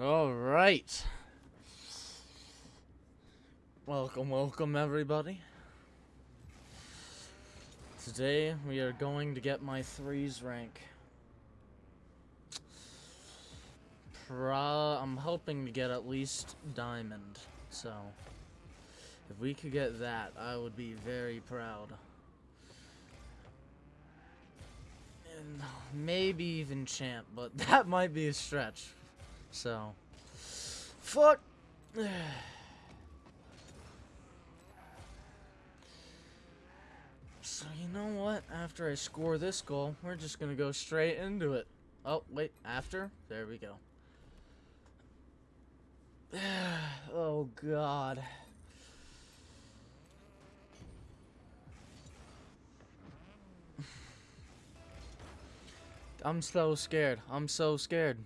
All right. Welcome, welcome, everybody. Today we are going to get my threes rank. I'm hoping to get at least diamond. So, if we could get that, I would be very proud. And maybe even champ, but that might be a stretch. So, fuck. So you know what? After I score this goal, we're just gonna go straight into it. Oh, wait, after? There we go. oh, God. I'm so scared. I'm so scared.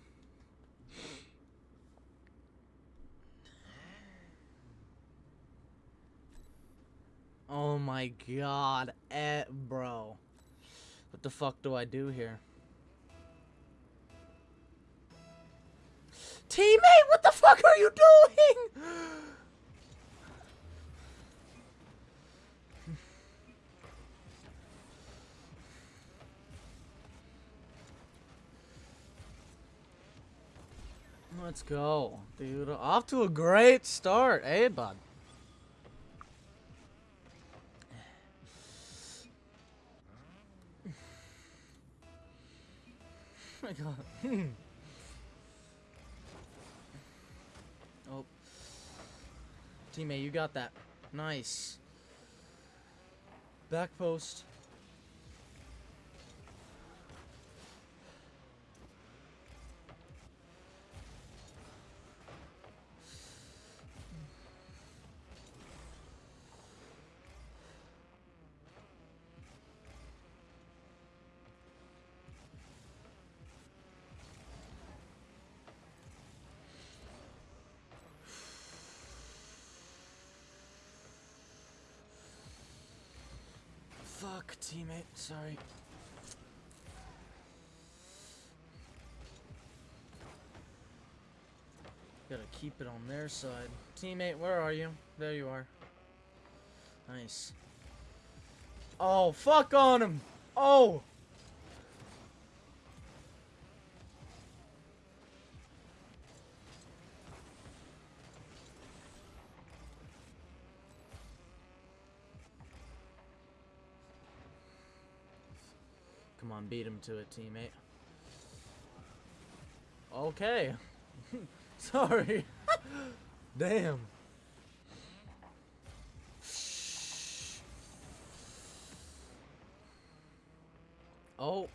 Oh my god, eh, bro. What the fuck do I do here? Teammate, what the fuck are you doing? Let's go, dude. Off to a great start, eh, bud? My god. oh. Teammate, you got that. Nice. Back post. Fuck, teammate. Sorry. Gotta keep it on their side. Teammate, where are you? There you are. Nice. Oh, fuck on him! Oh! On, beat him to it, teammate. Okay. Sorry. Damn. Oh.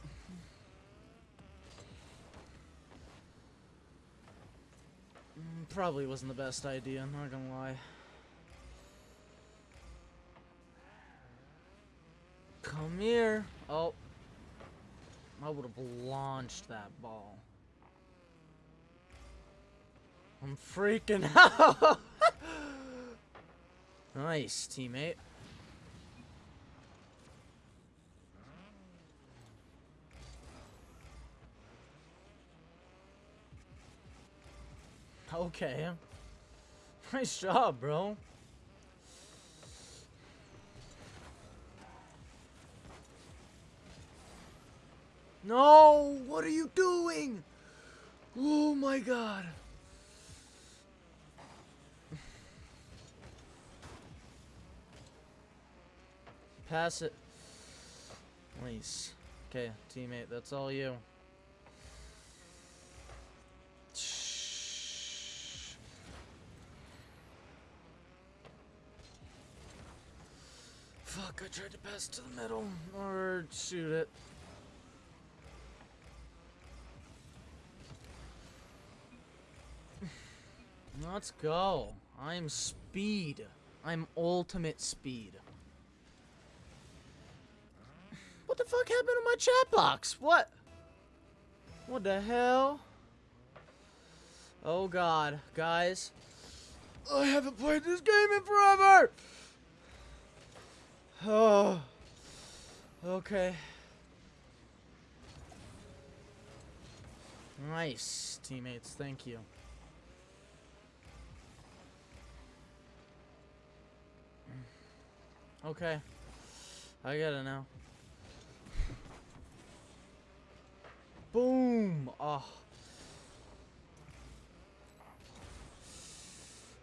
Mm, Probably wasn't the best idea, I'm not gonna lie. Come here. Oh. I would have launched that ball. I'm freaking out. nice, teammate. Okay. Nice job, bro. No! What are you doing? Oh my god. Pass it. Nice. Okay, teammate, that's all you. Fuck, I tried to pass to the middle. Or shoot it. Let's go. I'm speed. I'm ultimate speed. What the fuck happened to my chat box? What? What the hell? Oh god, guys. I haven't played this game in forever! Oh. Okay. Nice, teammates. Thank you. Okay. I get it now. Boom! Oh.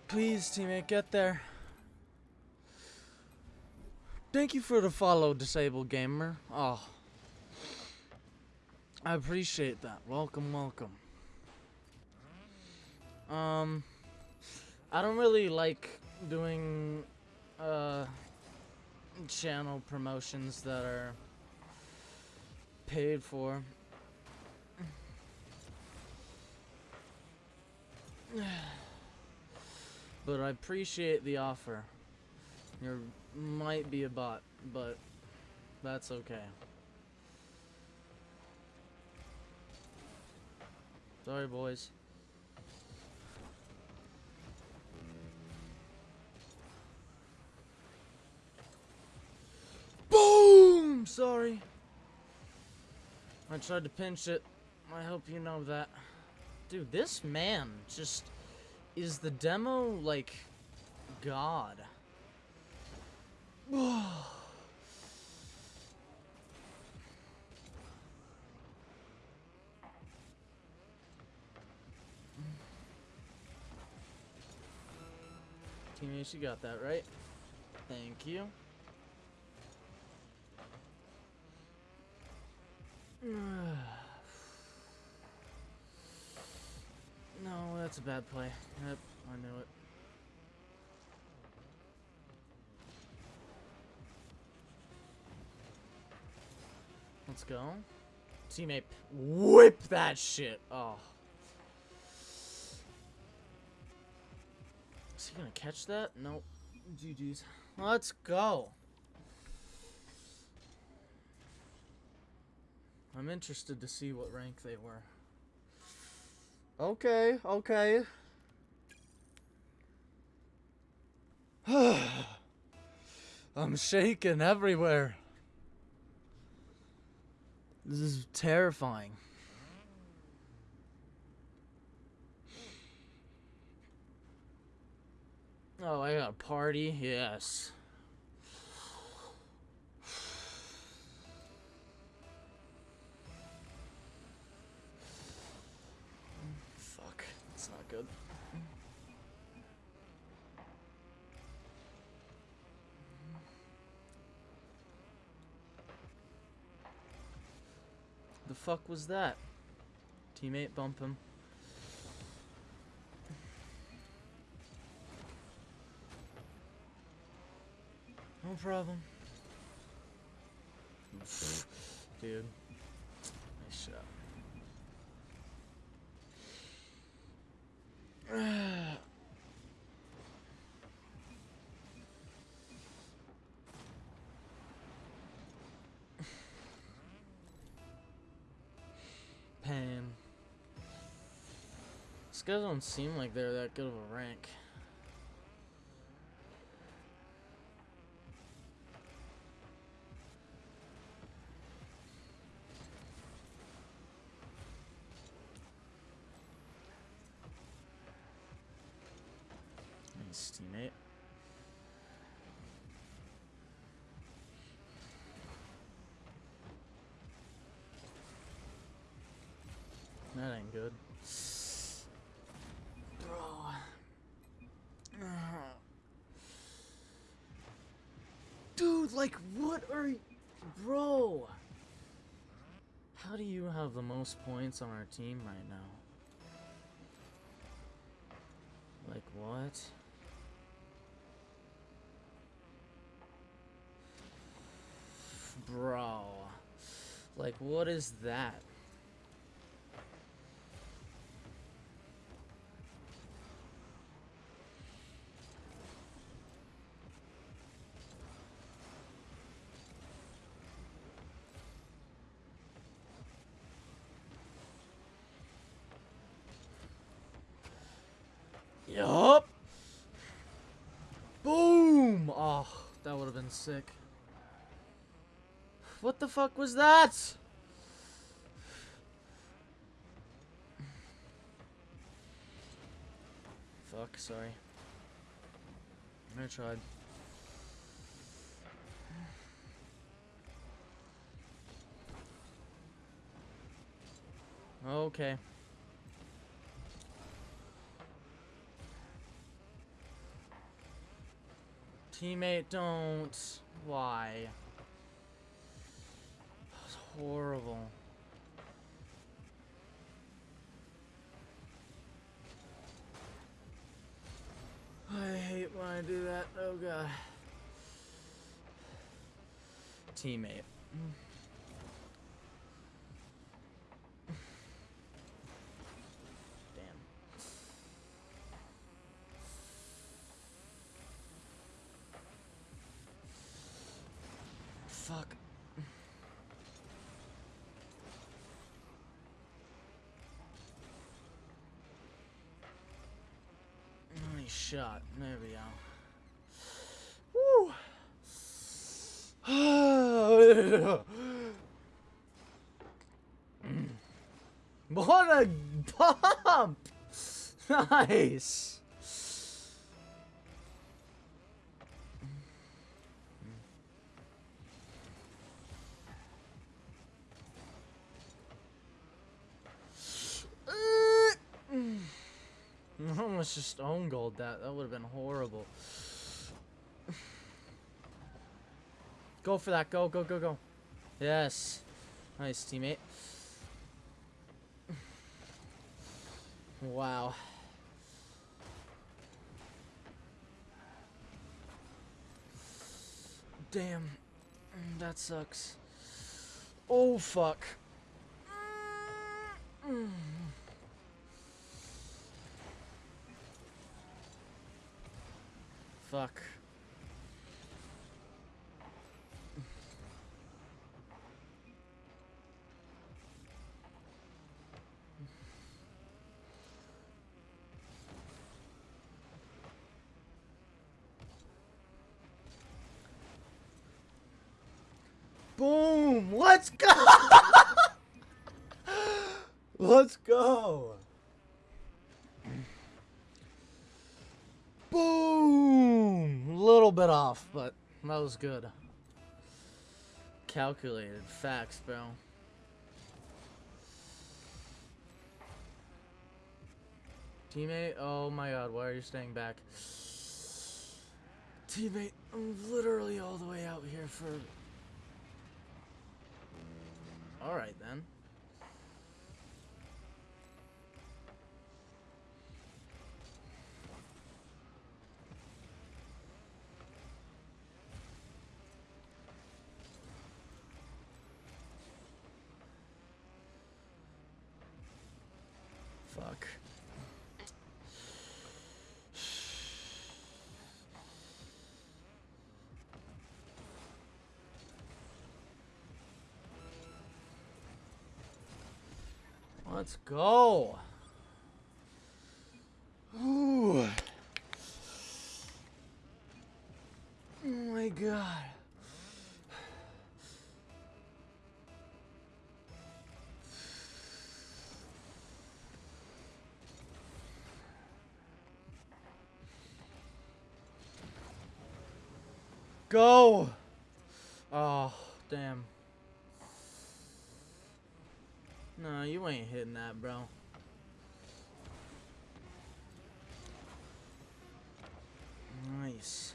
Please, teammate, get there. Thank you for the follow, Disabled Gamer. Oh. I appreciate that. Welcome, welcome. Um, I don't really like doing, uh, channel promotions that are paid for. but I appreciate the offer. You might be a bot, but that's okay. Sorry, boys. Boom! Sorry. I tried to pinch it. I hope you know that. Dude, this man just is the demo like god. Teammates, you got that right. Thank you. No, that's a bad play. Yep, I knew it. Let's go. Teammate, whip that shit. Oh. Is he gonna catch that? Nope. GG's. Let's go. I'm interested to see what rank they were. Okay, okay. I'm shaking everywhere. This is terrifying. Oh, I got a party? Yes. The fuck was that? Teammate, bump him. No problem. Dude. Nice shot. These guys don't seem like they're that good of a rank. Nice teammate. That ain't good. Bro. Dude, like, what are you... Bro! How do you have the most points on our team right now? Like, what? Bro. Like, what is that? fucking sick. What the fuck was that? Fuck, sorry. I tried. Okay. Teammate, don't. Why? That's horrible. I hate when I do that. Oh god. Teammate. Shot. There we go. Woo! what a pump! Nice. Almost just own gold that. That would have been horrible. Go for that. Go, go, go, go. Yes. Nice, teammate. Wow. Damn. That sucks. Oh, fuck. Mm. Fuck. Boom! Let's go! Let's go! Boom! Little bit off, but that was good. Calculated facts, bro. Teammate, oh my god, why are you staying back? Teammate, I'm literally all the way out here for Alright then. Fuck. Let's go. Ooh. Oh my god. Go. Oh, damn. No, you ain't hitting that, bro. Nice.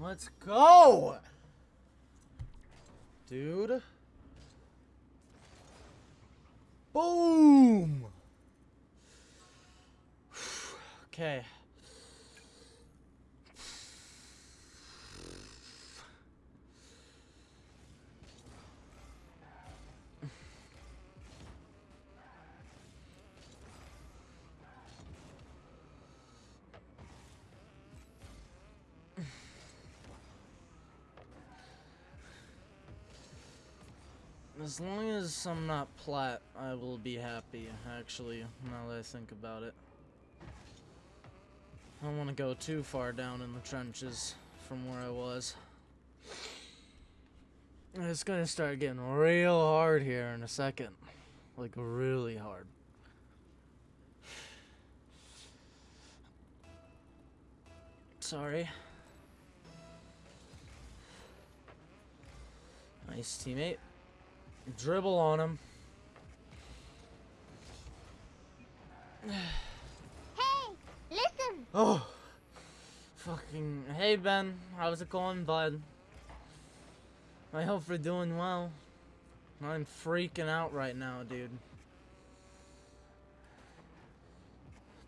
Let's go! Dude. Boom! okay. As long as I'm not plat, I will be happy, actually, now that I think about it. I don't want to go too far down in the trenches from where I was. It's gonna start getting real hard here in a second. Like, really hard. Sorry. Nice teammate. Dribble on him. Hey, listen. Oh. Fucking. Hey, Ben. How's it going, bud? I hope you're doing well. I'm freaking out right now, dude.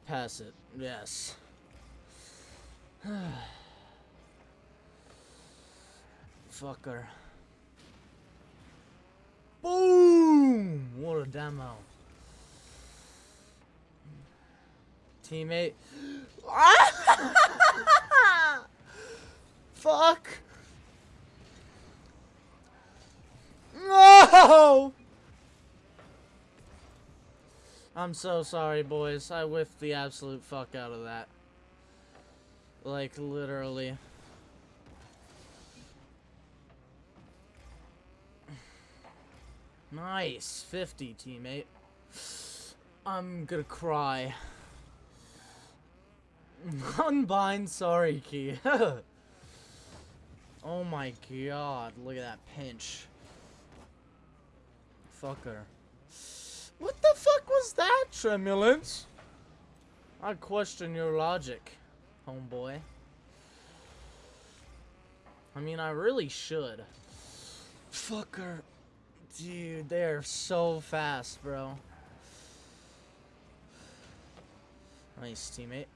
Pass it. Yes. Fucker. Boom! What a demo. Teammate. Fuck! No! I'm so sorry, boys. I whiffed the absolute fuck out of that. Like, literally. Nice. 50, teammate. I'm gonna cry. Unbind, sorry, Key. oh my god, look at that pinch. Fucker. What the fuck was that, Tremulence? I question your logic, homeboy. I mean, I really should. Fucker. Dude, they are so fast, bro. Nice, teammate.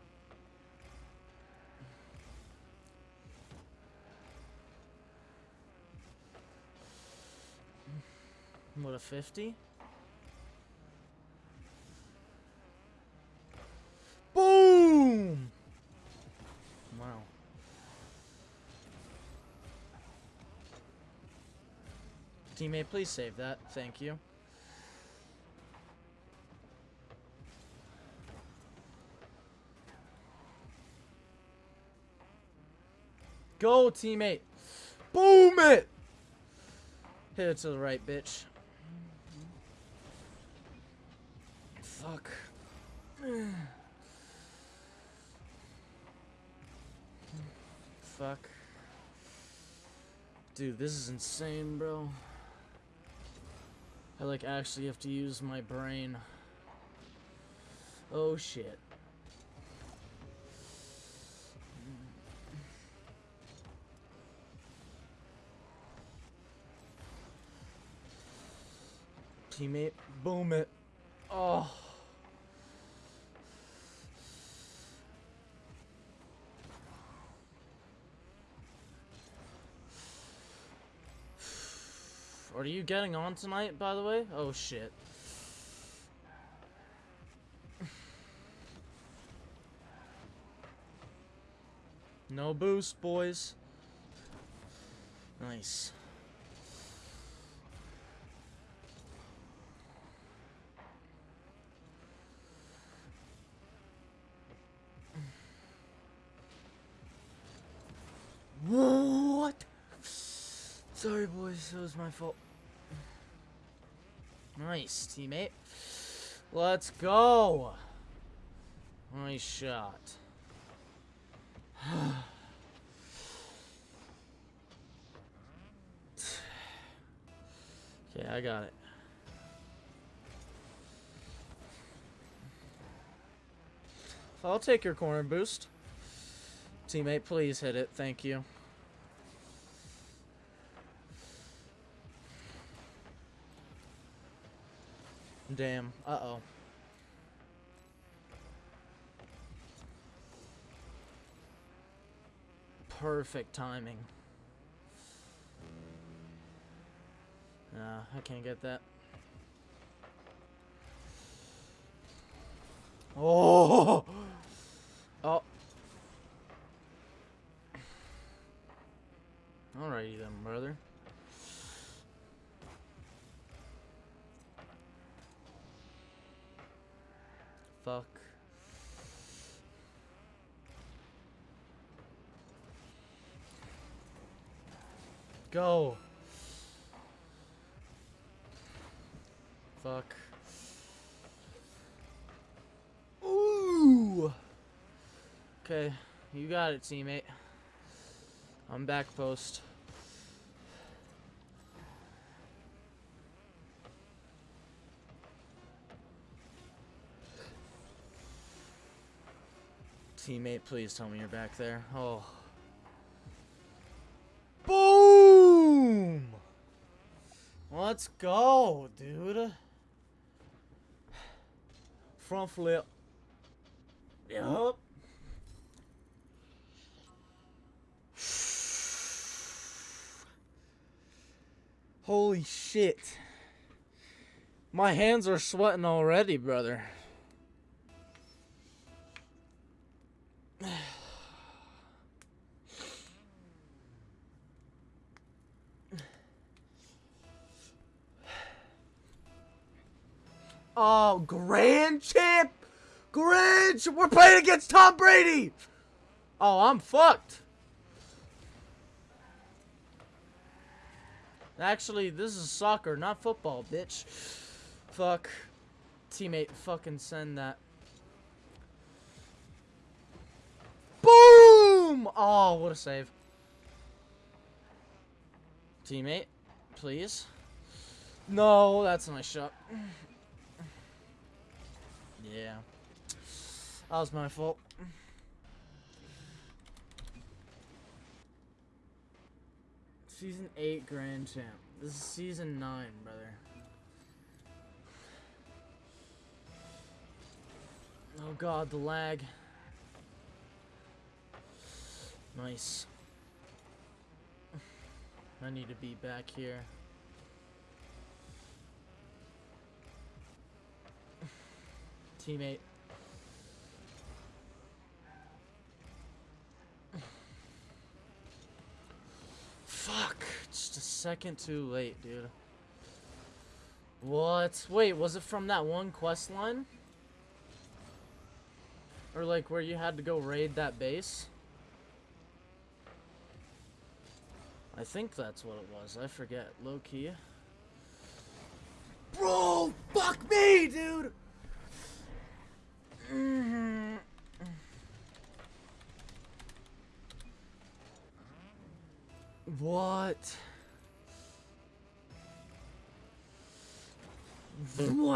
What, a 50? Boom! Wow. Teammate, please save that. Thank you. Go, teammate. Boom it! Hit it to the right, bitch. Fuck. Fuck. Dude, this is insane, bro. I, like, actually have to use my brain. Oh, shit. Teammate, boom it. Oh. Are you getting on tonight, by the way? Oh, shit. No boost, boys. Nice. What? Sorry, boys. It was my fault. Nice, teammate. Let's go. Nice shot. okay, I got it. I'll take your corner boost. Teammate, please hit it. Thank you. Damn. Uh-oh. Perfect timing. Nah, I can't get that. Oh! Oh. Alrighty then, brother. Fuck. Go. Fuck. Ooh. Okay, you got it, teammate. I'm back post. Teammate, please tell me you're back there. Oh. Boom! Let's go, dude. Front flip. Yup. Holy shit. My hands are sweating already, brother. Grand champ! Grand champ! We're playing against Tom Brady! Oh, I'm fucked. Actually, this is soccer, not football, bitch. Fuck. Teammate, fucking send that. Boom! Oh, what a save. Teammate, please. No, that's my shot. Yeah. That was my fault. Season 8 Grand Champ. This is season 9, brother. Oh god, the lag. Nice. I need to be back here. Teammate. Fuck. Just a second too late, dude. What? Wait, was it from that one quest line? Or like where you had to go raid that base? I think that's what it was. I forget. Low key.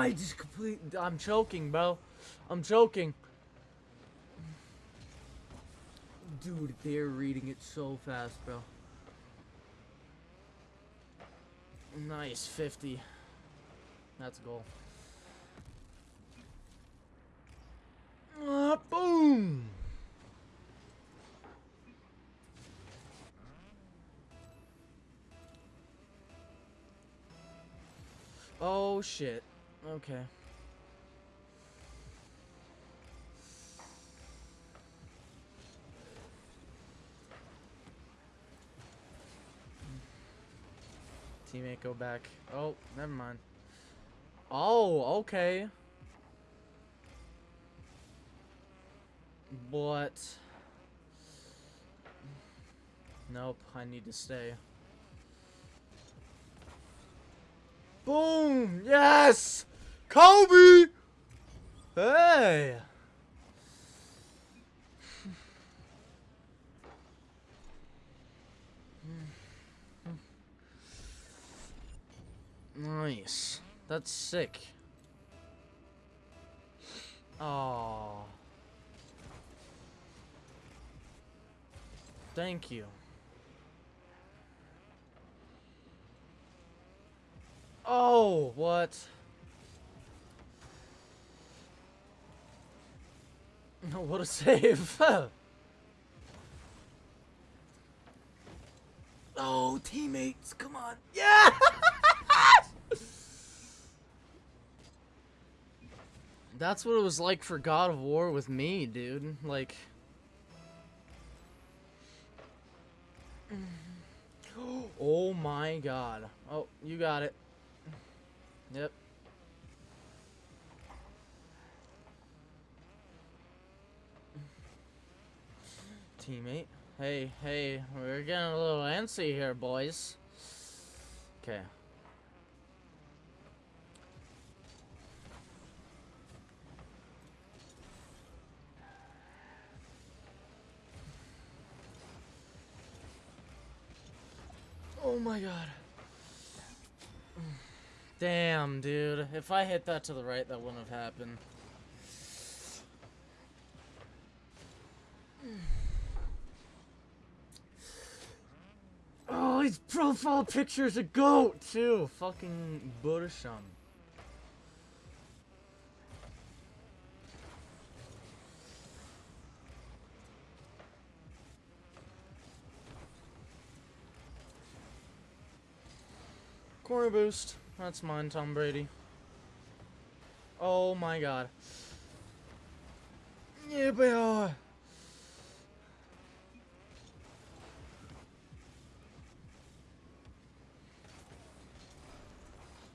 Why just complete? I'm choking, bro. I'm choking. Dude, they're reading it so fast, bro. Nice, 50. That's a goal. Uh, boom! Oh shit. Okay. Teammate, go back. Oh, never mind. Oh, okay. But... Nope, I need to stay. Boom! Yes! Kobe! Hey! Nice. That's sick. Oh. Thank you. Oh, what? what a save. oh, teammates, come on. Yeah! That's what it was like for God of War with me, dude. Like... Oh my god. Oh, you got it. Yep. Teammate. Hey, hey, we're getting a little antsy here, boys. Okay. Oh my god. Damn, dude. If I hit that to the right, that wouldn't have happened. Oh, his profile picture's a goat, too. Fucking Bursham. Corner boost. That's mine, Tom Brady. Oh my god. Yeah, boy.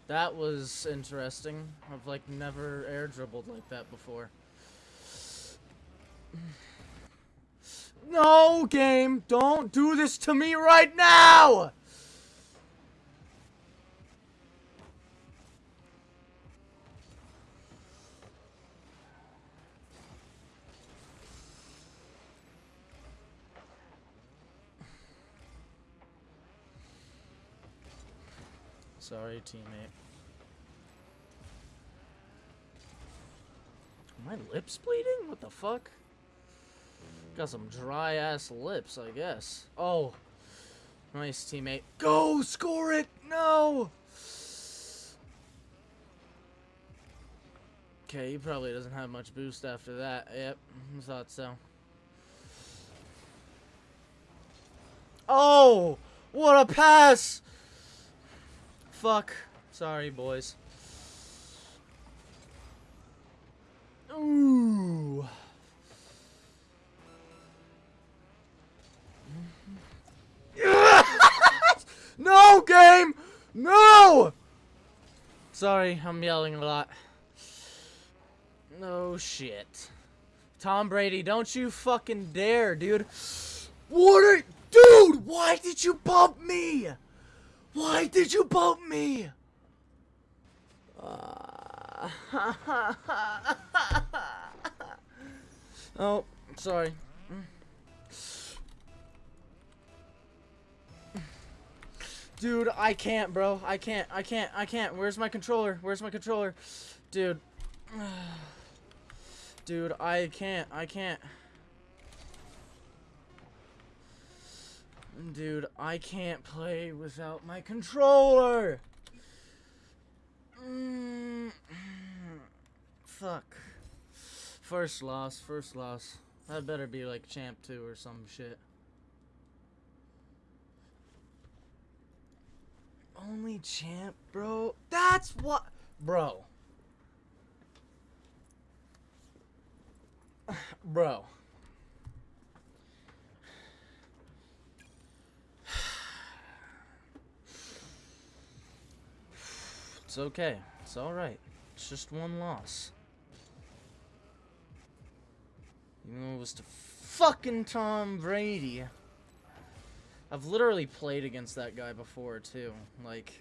That was interesting. I've like never air dribbled like that before. No, game! Don't do this to me right now! Sorry, teammate. My lips bleeding? What the fuck? Got some dry ass lips, I guess. Oh. Nice, teammate. Go! Score it! No! Okay, he probably doesn't have much boost after that. Yep, thought so. Oh! What a pass! Fuck. Sorry, boys. Ooh. no, game! No! Sorry, I'm yelling a lot. No shit. Tom Brady, don't you fucking dare, dude. What are... Dude, why did you bump me? Why did you bump me? Uh, oh, sorry. Dude, I can't, bro. I can't. I can't. I can't. Where's my controller? Where's my controller? Dude. Dude, I can't. I can't. Dude, I can't play without my controller! Mm, fuck. First loss, first loss. That better be like champ 2 or some shit. Only champ, bro. That's what... Bro. bro. It's okay. It's alright. It's just one loss. Even though it was to fucking Tom Brady. I've literally played against that guy before, too. Like...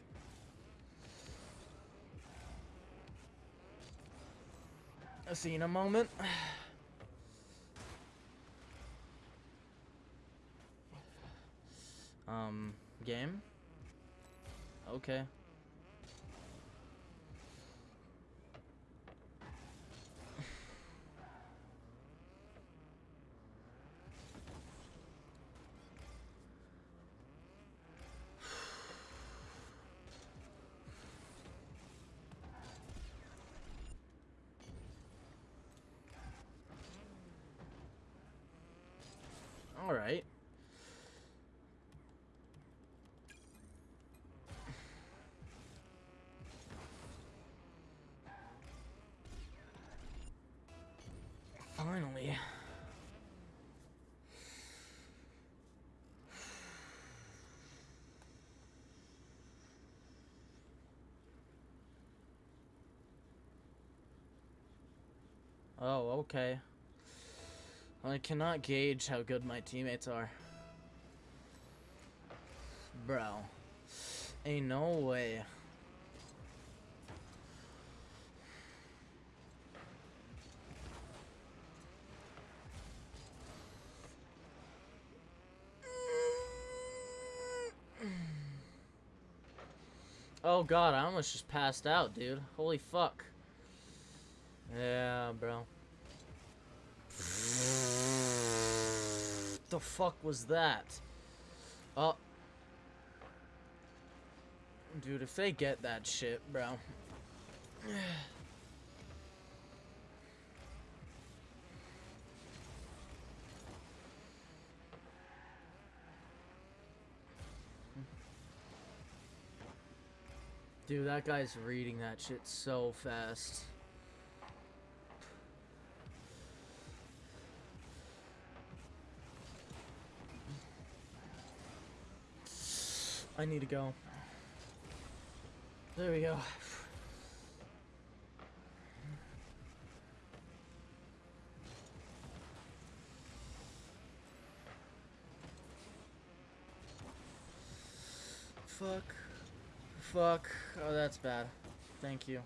A in a moment. um, game? Okay. Alright. Finally. Oh, okay. I cannot gauge how good my teammates are. Bro. Ain't no way. Oh god, I almost just passed out, dude. Holy fuck. Yeah, bro. The fuck was that? Oh. Dude, if they get that shit, bro. Dude, that guy's reading that shit so fast. I need to go. There we go. Fuck. Fuck. Oh, that's bad. Thank you.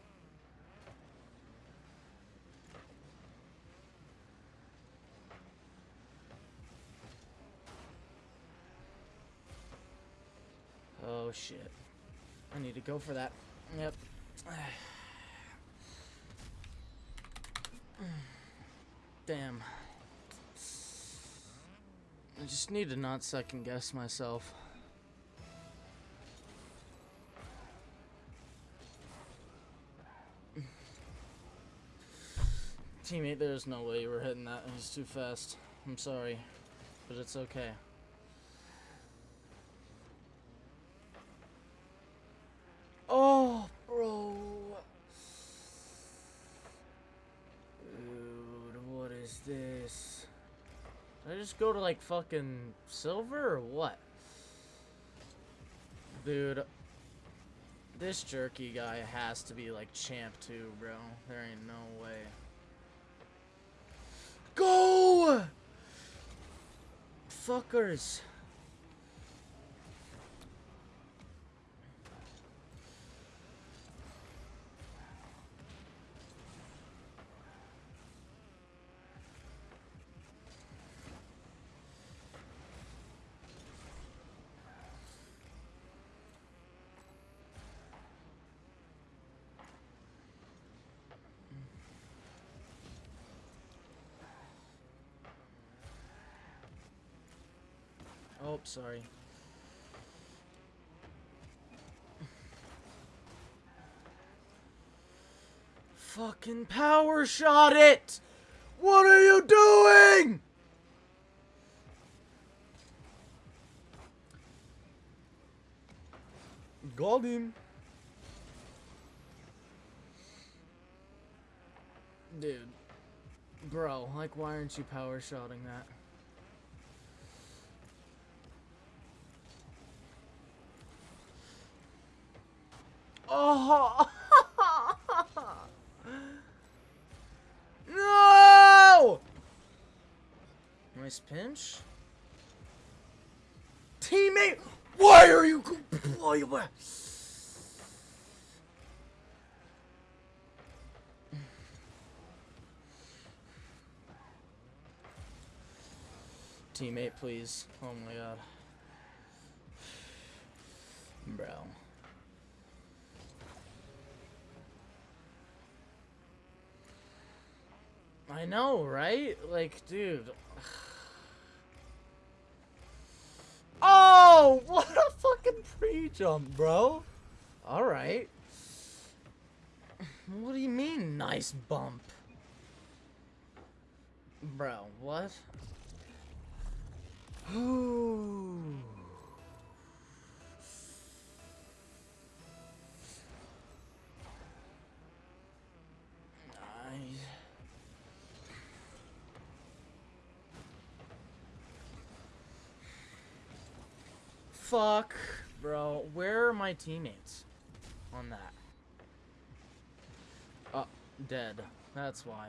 Oh shit. I need to go for that. Yep. Damn. I just need to not second guess myself. Teammate, there's no way you were hitting that. He's too fast. I'm sorry, but it's okay. Oh, bro. Dude, what is this? Did I just go to like fucking silver or what? Dude, this jerky guy has to be like champ too, bro. There ain't no way. Go! Fuckers. Oh, sorry. Fucking power shot it! What are you doing? Got him. Dude. Bro, like, why aren't you power shotting that? Oh! no! Nice pinch. Teammate, why are you? Why you? Teammate, please. Oh my god. Bro. I know, right? Like, dude. Oh, what a fucking pre-jump, bro. Alright. What do you mean, nice bump? Bro, what? Ooh. Fuck, bro. Where are my teammates on that? Oh, dead. That's why.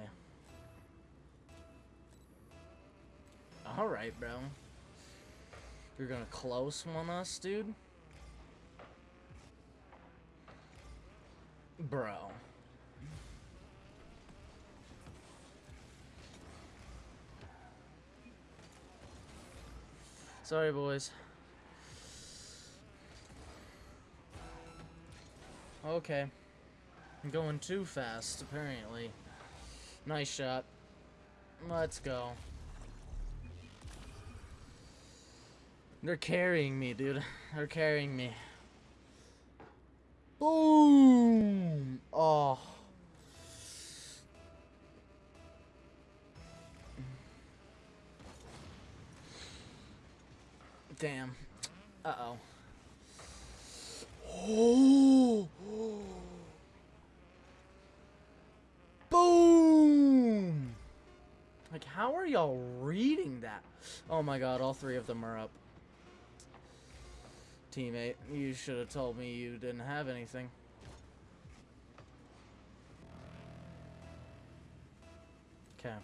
Alright, bro. You're gonna close one us, dude? Bro. Sorry, boys. Okay. I'm going too fast, apparently. Nice shot. Let's go. They're carrying me, dude. They're carrying me. Boom! Oh. Damn. Uh-oh. Oh. Boom! Like, how are y'all reading that? Oh my god, all three of them are up. Teammate, you should have told me you didn't have anything. Okay.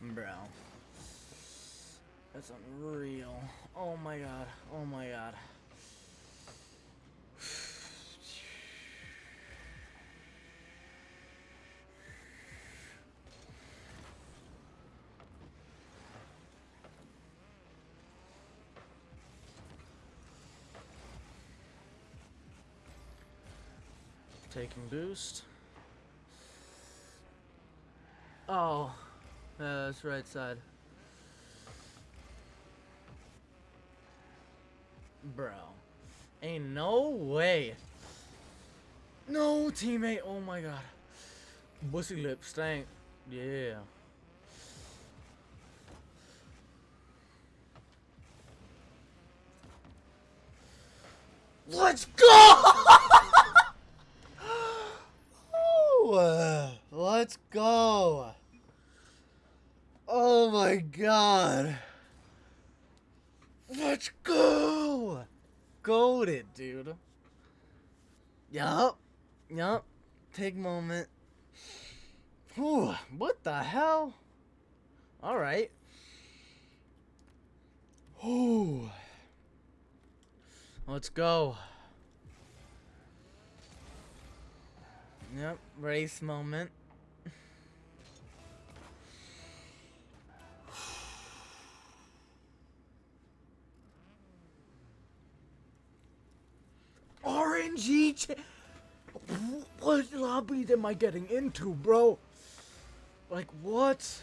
Bro. That's unreal. Oh my god. Oh my god. Taking boost. Oh, uh, that's right side. Bro. Ain't no way. No, teammate. Oh my god. Bussy lip stank. Yeah. Let's go! Uh, let's go. Oh my god. Let's go! Goaded, dude. Yup. Yup. Take moment. Whew, what the hell? Alright. Whew. Let's go. Yep, race moment. RNG What lobby am I getting into, bro? Like, what?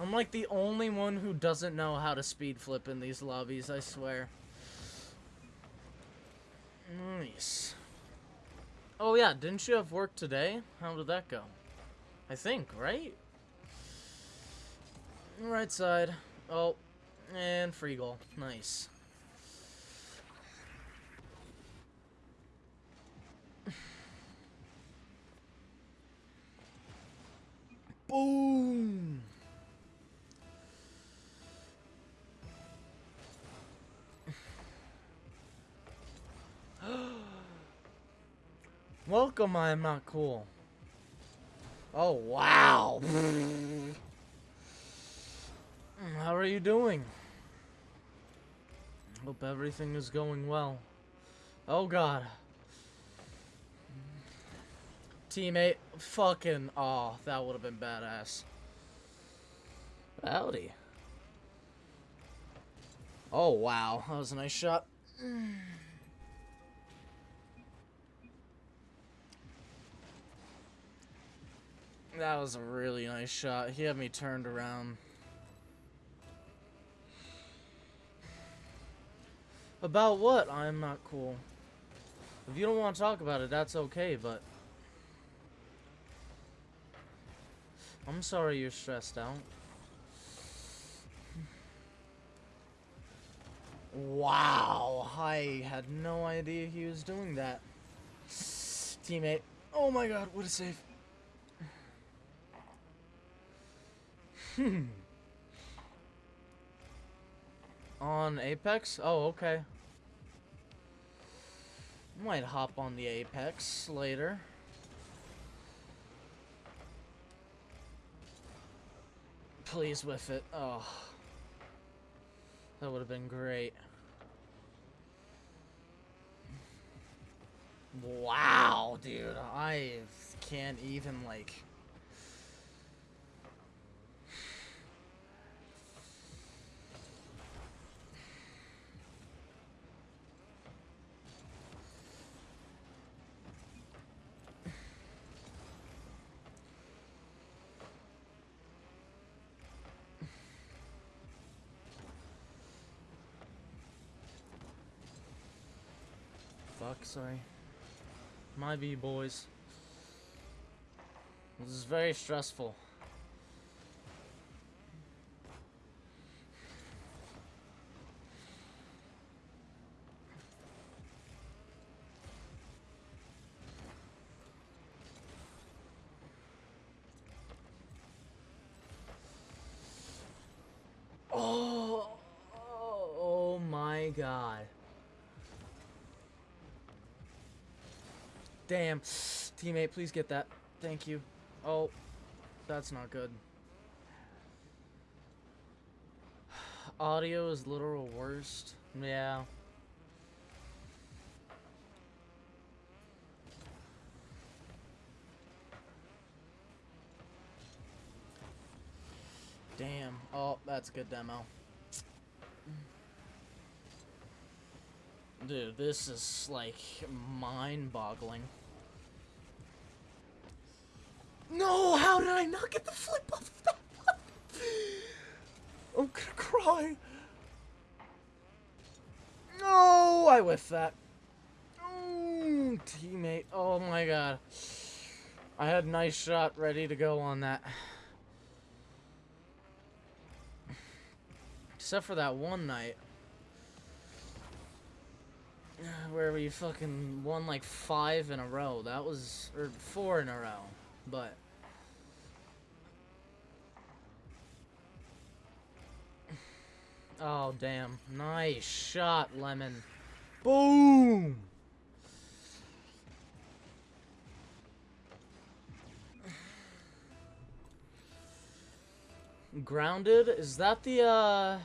I'm like the only one who doesn't know how to speed flip in these lobbies, I swear. Nice. Oh yeah, didn't you have work today? How did that go? I think, right? Right side. Oh, and free goal. Nice. Boom! Welcome, I am not cool. Oh, wow. Mm, how are you doing? Hope everything is going well. Oh, God. Teammate, fucking, oh, that would have been badass. Howdy. Oh, wow. That was a nice shot. That was a really nice shot. He had me turned around. About what? I'm not cool. If you don't want to talk about it, that's okay, but... I'm sorry you're stressed out. Wow, I had no idea he was doing that. Teammate. Oh my god, what a save. Hmm. On Apex? Oh, okay. Might hop on the Apex later. Please with it. Oh. That would have been great. Wow, dude. I can't even, like... Sorry. My B boys. This is very stressful. Oh, oh, oh my god. Damn. Teammate, please get that. Thank you. Oh, that's not good. Audio is literal worst. Yeah. Damn. Oh, that's a good demo. Dude, this is like mind-boggling. No, how did I not get the flip off of that one? I'm gonna cry. No, I whiffed that. Mm, teammate, oh my god. I had a nice shot ready to go on that. Except for that one night. Where we fucking won like five in a row. That was, or four in a row. But. Oh, damn. Nice shot, Lemon. Boom! Grounded? Is that the, uh...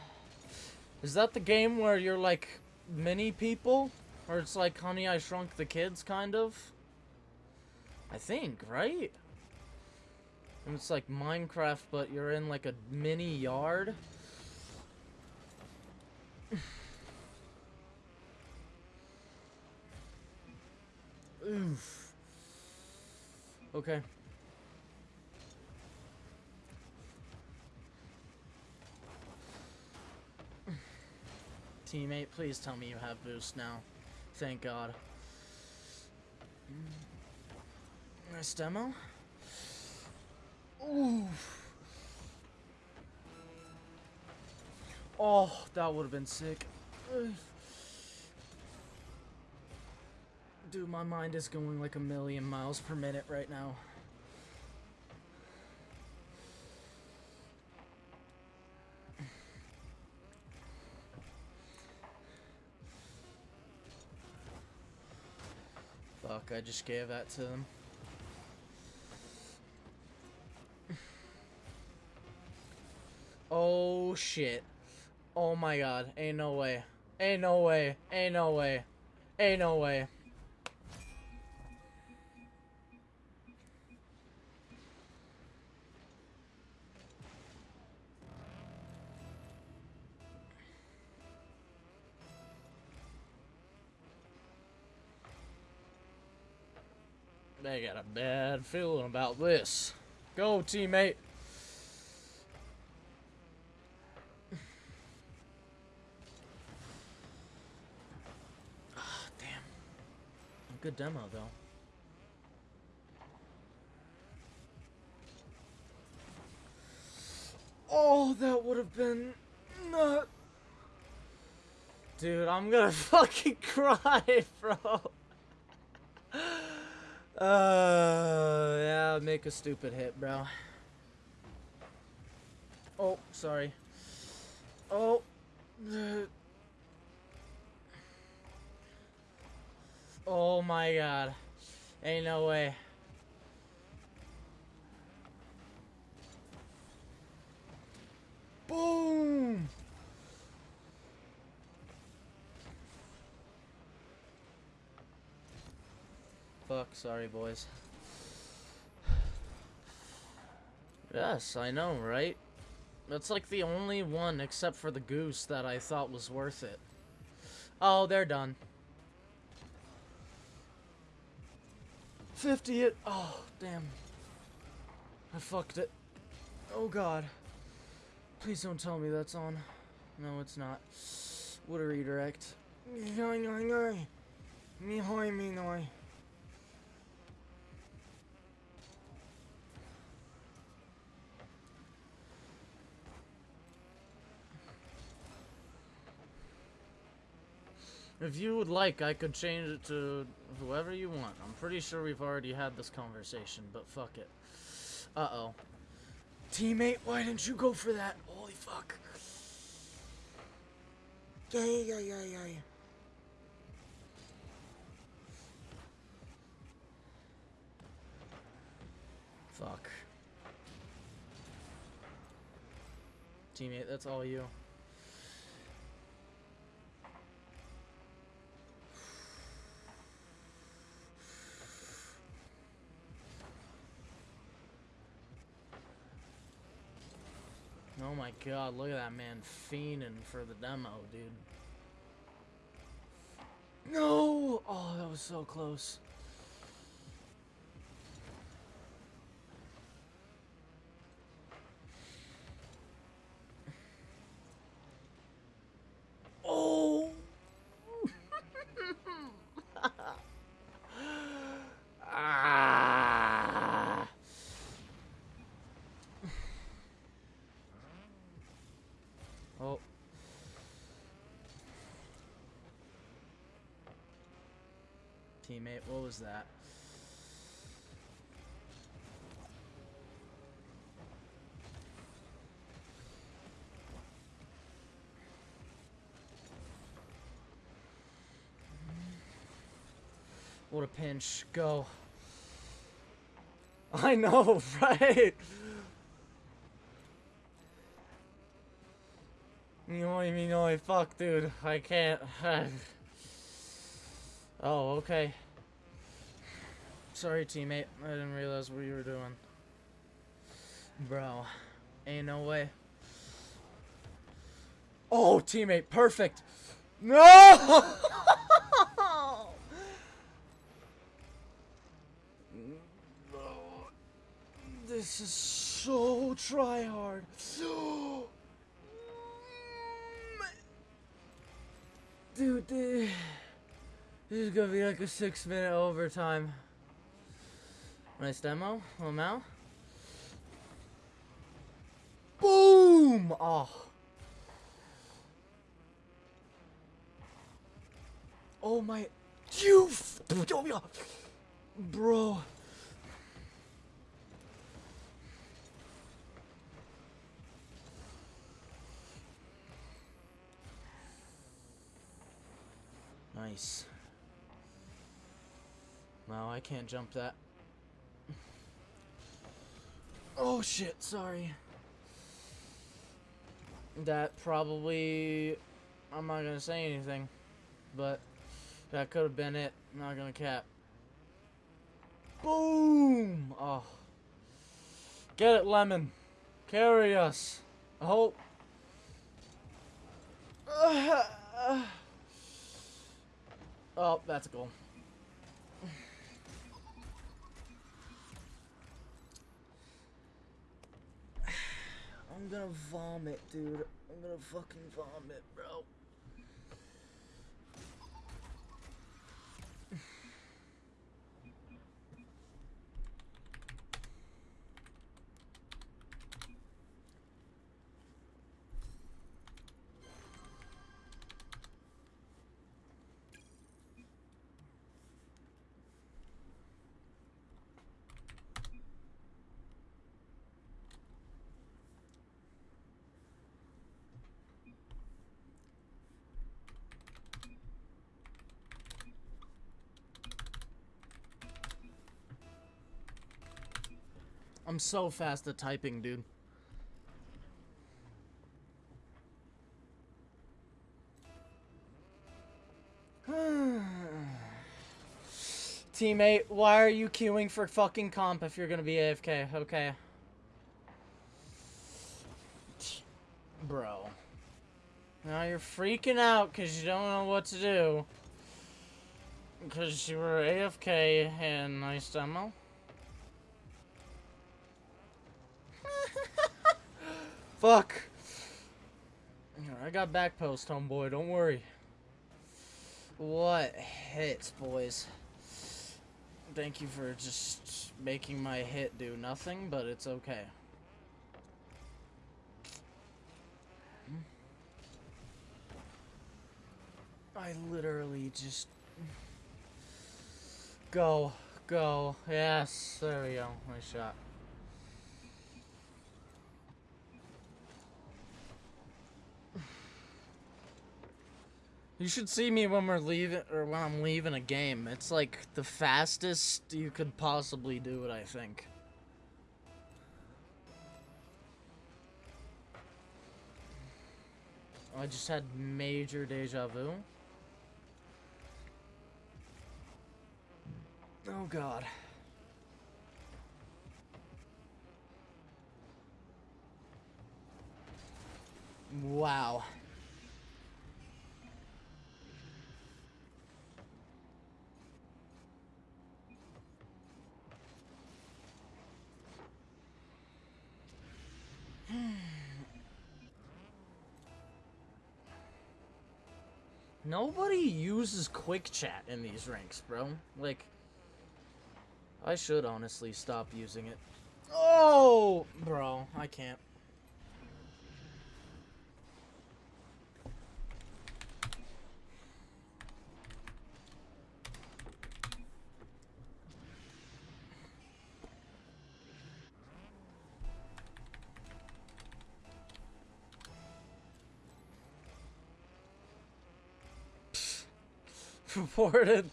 Is that the game where you're, like, mini people? Or it's like Honey, I Shrunk the Kids, kind of? I think, right? And it's like Minecraft, but you're in, like, a mini yard? Oof. Okay. Teammate, please tell me you have boost now. Thank God. Nice demo. Ooh. Oh, that would have been sick. Dude, my mind is going like a million miles per minute right now. Fuck, I just gave that to them. Oh shit. Oh my god. Ain't no way. Ain't no way. Ain't no way. Ain't no way. They got a bad feeling about this. Go, teammate. Oh, damn. Good demo, though. Oh, that would have been not. Dude, I'm gonna fucking cry, bro. Uh, yeah, make a stupid hit, bro. Oh, sorry. Oh. Oh my god. Ain't no way. Boom! Fuck, sorry boys. Yes, I know, right? That's like the only one, except for the goose, that I thought was worth it. Oh, they're done. 50 it. Oh, damn. I fucked it. Oh, God. Please don't tell me that's on. No, it's not. What a redirect. Mihoi minoi. If you would like, I could change it to whoever you want. I'm pretty sure we've already had this conversation, but fuck it. Uh-oh. Teammate, why didn't you go for that? Holy fuck. Yeah, yeah, yeah, yeah, yeah. Fuck. Teammate, that's all you. Oh my god, look at that man fiending for the demo, dude. No! Oh, that was so close. Oh! ah! Oh. Teammate, what was that? What a pinch. Go. I know, right? Noi, fuck, dude. I can't. oh, okay. Sorry, teammate. I didn't realize what you were doing. Bro. Ain't no way. Oh, teammate, perfect. No! This is so try hard. Dude, this is gonna be like a six minute overtime. Nice demo, Lamau. Boom! Oh. Oh my. You. Ah. Bro. Nice. No, I can't jump that. Oh shit, sorry. That probably... I'm not gonna say anything. But that could have been it. I'm not gonna cap. Boom! Oh. Get it, Lemon. Carry us. I hope. Ah. Oh, that's a goal. I'm gonna vomit, dude. I'm gonna fucking vomit, bro. I'm so fast at typing, dude. Teammate, why are you queuing for fucking comp if you're gonna be AFK? Okay. Bro. Now you're freaking out because you don't know what to do. Because you were AFK and nice demo. Fuck. I got back post, homeboy. Don't worry. What hits, boys? Thank you for just making my hit do nothing, but it's okay. I literally just... Go, go. Yes, there we go. Nice shot. You should see me when we're leaving, or when I'm leaving a game. It's like the fastest you could possibly do it, I think. I just had major deja vu. Oh god. Wow. Nobody uses quick chat in these ranks, bro. Like, I should honestly stop using it. Oh, bro, I can't. Reported.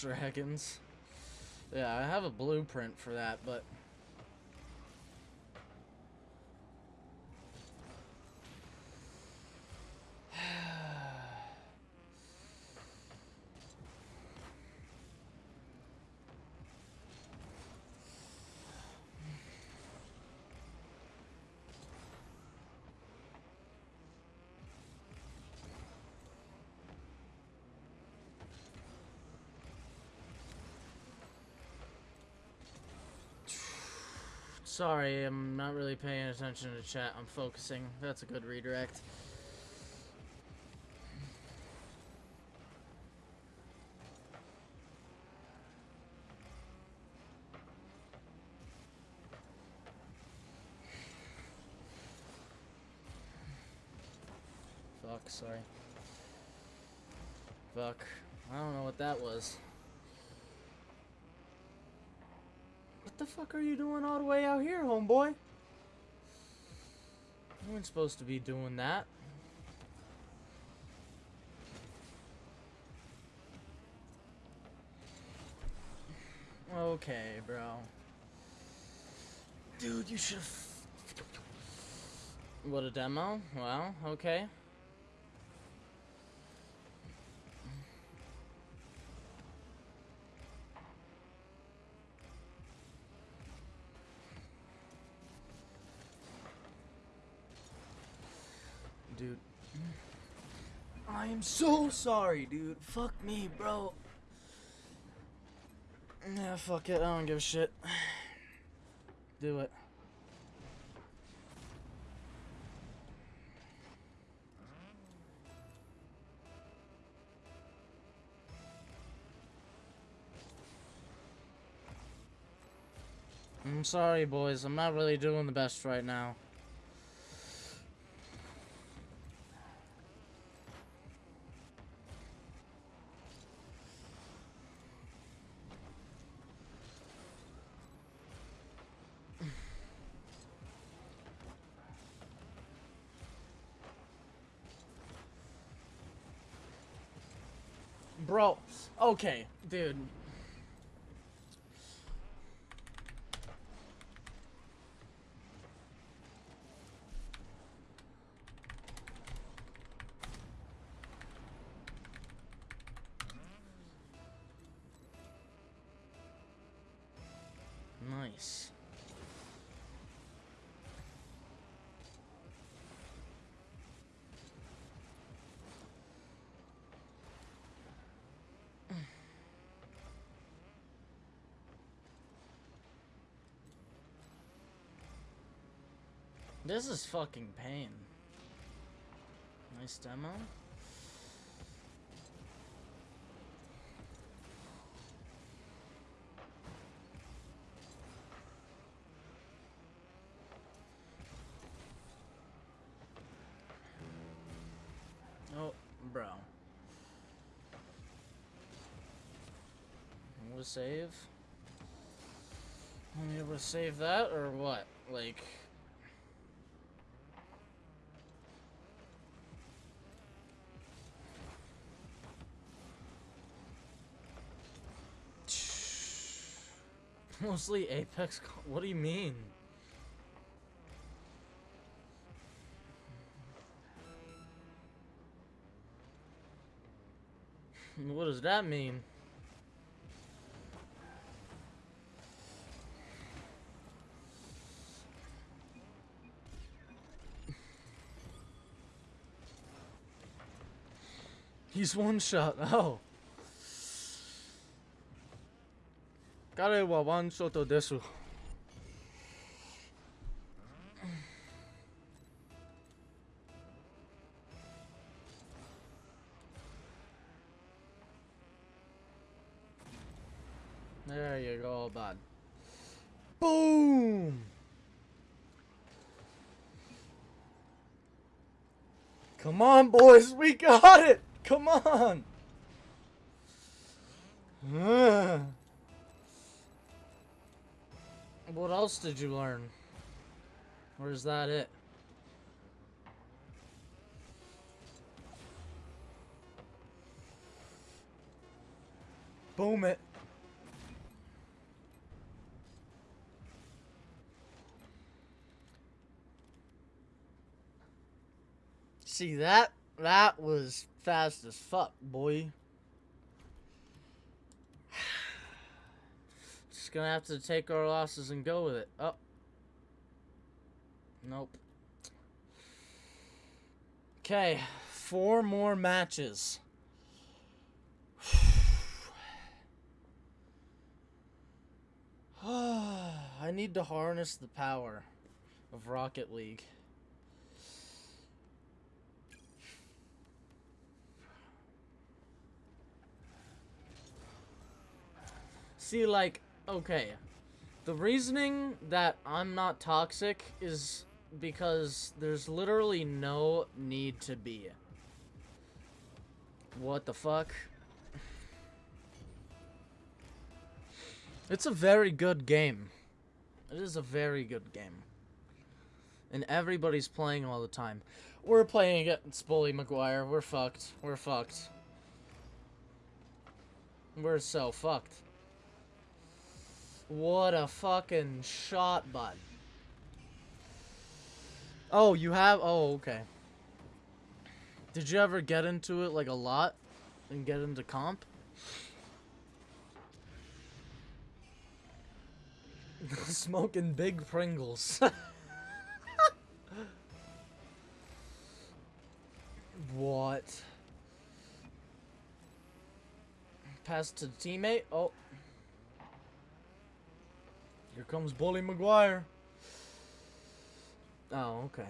Dragons. Yeah, I have a blueprint for that, but... Sorry, I'm not really paying attention to chat. I'm focusing. That's a good redirect. Fuck, sorry. Fuck. I don't know what that was. What the fuck are you doing all the way out here, homeboy? You weren't supposed to be doing that. Okay, bro. Dude, you should have... What, a demo? Well, okay. Dude. I am so sorry, dude. Fuck me, bro. Yeah, fuck it. I don't give a shit. Do it. I'm sorry, boys. I'm not really doing the best right now. Okay, dude. This is fucking pain. Nice demo. Oh, bro. We'll save. I'm able to save that, or what? Like... Mostly Apex. What do you mean? What does that mean? He's one shot. Oh. 彼はワンショットです。There you go, bud. Boom! Come on, boys, we got it! Come on! What else did you learn? Or is that it? Boom it. See that? That was fast as fuck, boy. Just gonna have to take our losses and go with it. Oh. Nope. Okay, four more matches. I need to harness the power of Rocket League. See, like, okay. The reasoning that I'm not toxic is because there's literally no need to be. What the fuck? It's a very good game. It is a very good game. And everybody's playing all the time. We're playing against Bully Maguire. We're fucked. We're fucked. We're so fucked. What a fucking shot, bud. Oh, you have? Oh, okay. Did you ever get into it, like, a lot? And get into comp? Smoking big Pringles. what? Pass to teammate? Oh. Here comes Bully Maguire. Oh, okay.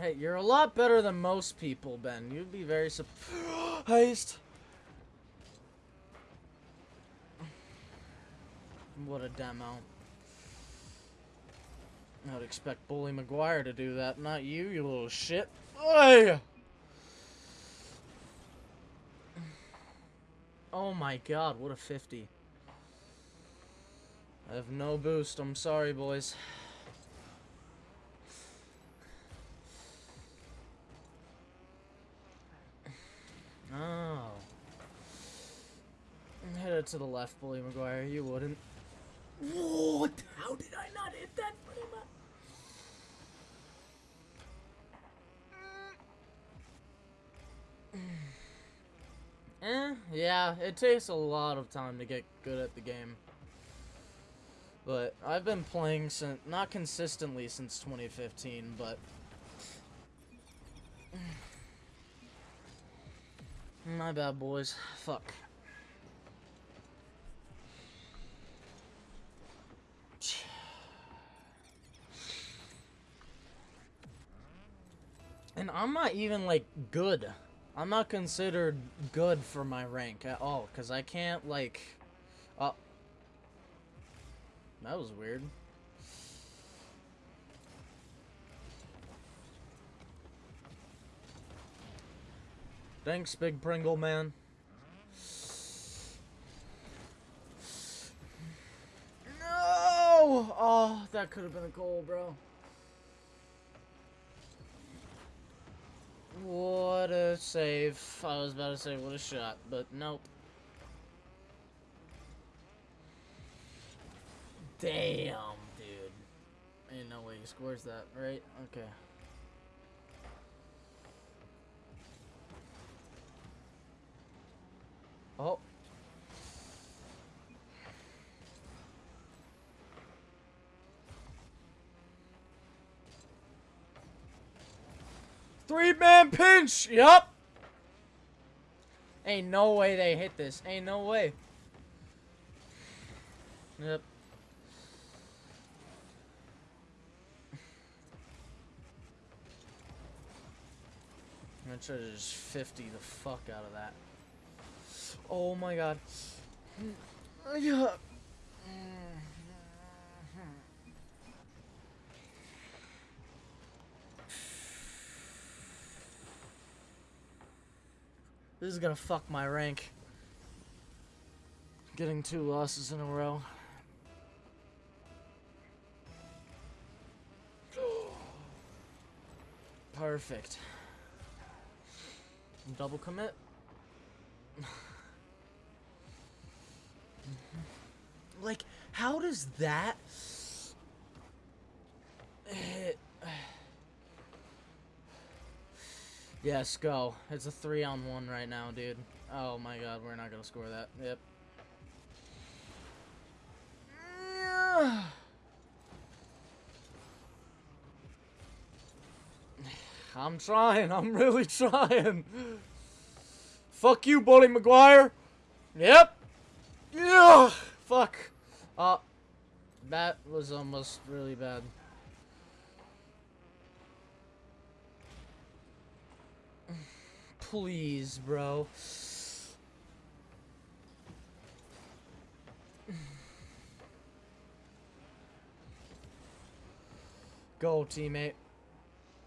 Hey, you're a lot better than most people, Ben. You'd be very surprised. What a demo. I would expect Bully Maguire to do that, not you, you little shit. Oi! Oh my god, what a 50. I have no boost. I'm sorry, boys. Oh. Hit it to the left, Bully Maguire. You wouldn't. What? How did I not hit that pretty much? Eh, yeah, it takes a lot of time to get good at the game. But I've been playing since not consistently since 2015, but my bad, boys. Fuck. And I'm not even, like, good. I'm not considered good for my rank at all, because I can't, like... Oh. That was weird. Thanks, Big Pringle Man. No! Oh, that could have been a goal, bro. What a save. I was about to say what a shot, but nope. Damn, dude. Ain't no way he scores that, right? Okay. Oh. Three man pinch! Yup! Ain't no way they hit this. Ain't no way. Yep. Gonna try to just 50 the fuck out of that. Oh my god. This is gonna fuck my rank. Getting two losses in a row. Perfect. Double commit. like, how does that? Yes, go. It's a three on one right now, dude. Oh my god, we're not gonna score that. Yep. I'm trying. I'm really trying. Fuck you, Bully Maguire. Yep. Yeah. Fuck. Uh, that was almost really bad. Please, bro. Go, teammate.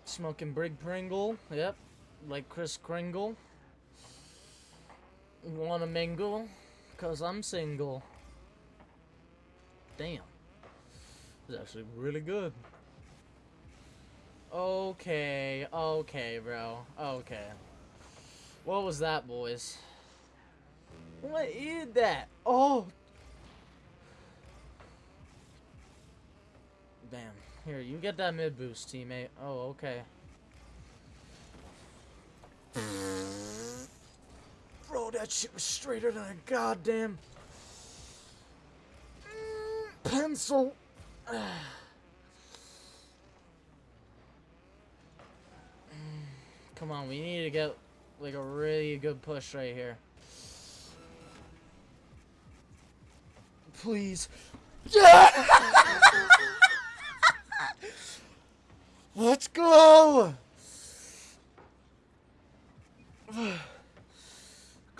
Smoking Brig Pringle. Yep. Like Chris Kringle. Wanna mingle? Cause I'm single. Damn. It's actually really good. Okay, okay, bro. Okay. What was that, boys? What is that? Oh! Damn. Here, you get that mid boost, teammate. Oh, okay. Bro, that shit was straighter than a goddamn pencil. Come on, we need to get like a really good push right here. Please. Yeah! Let's go!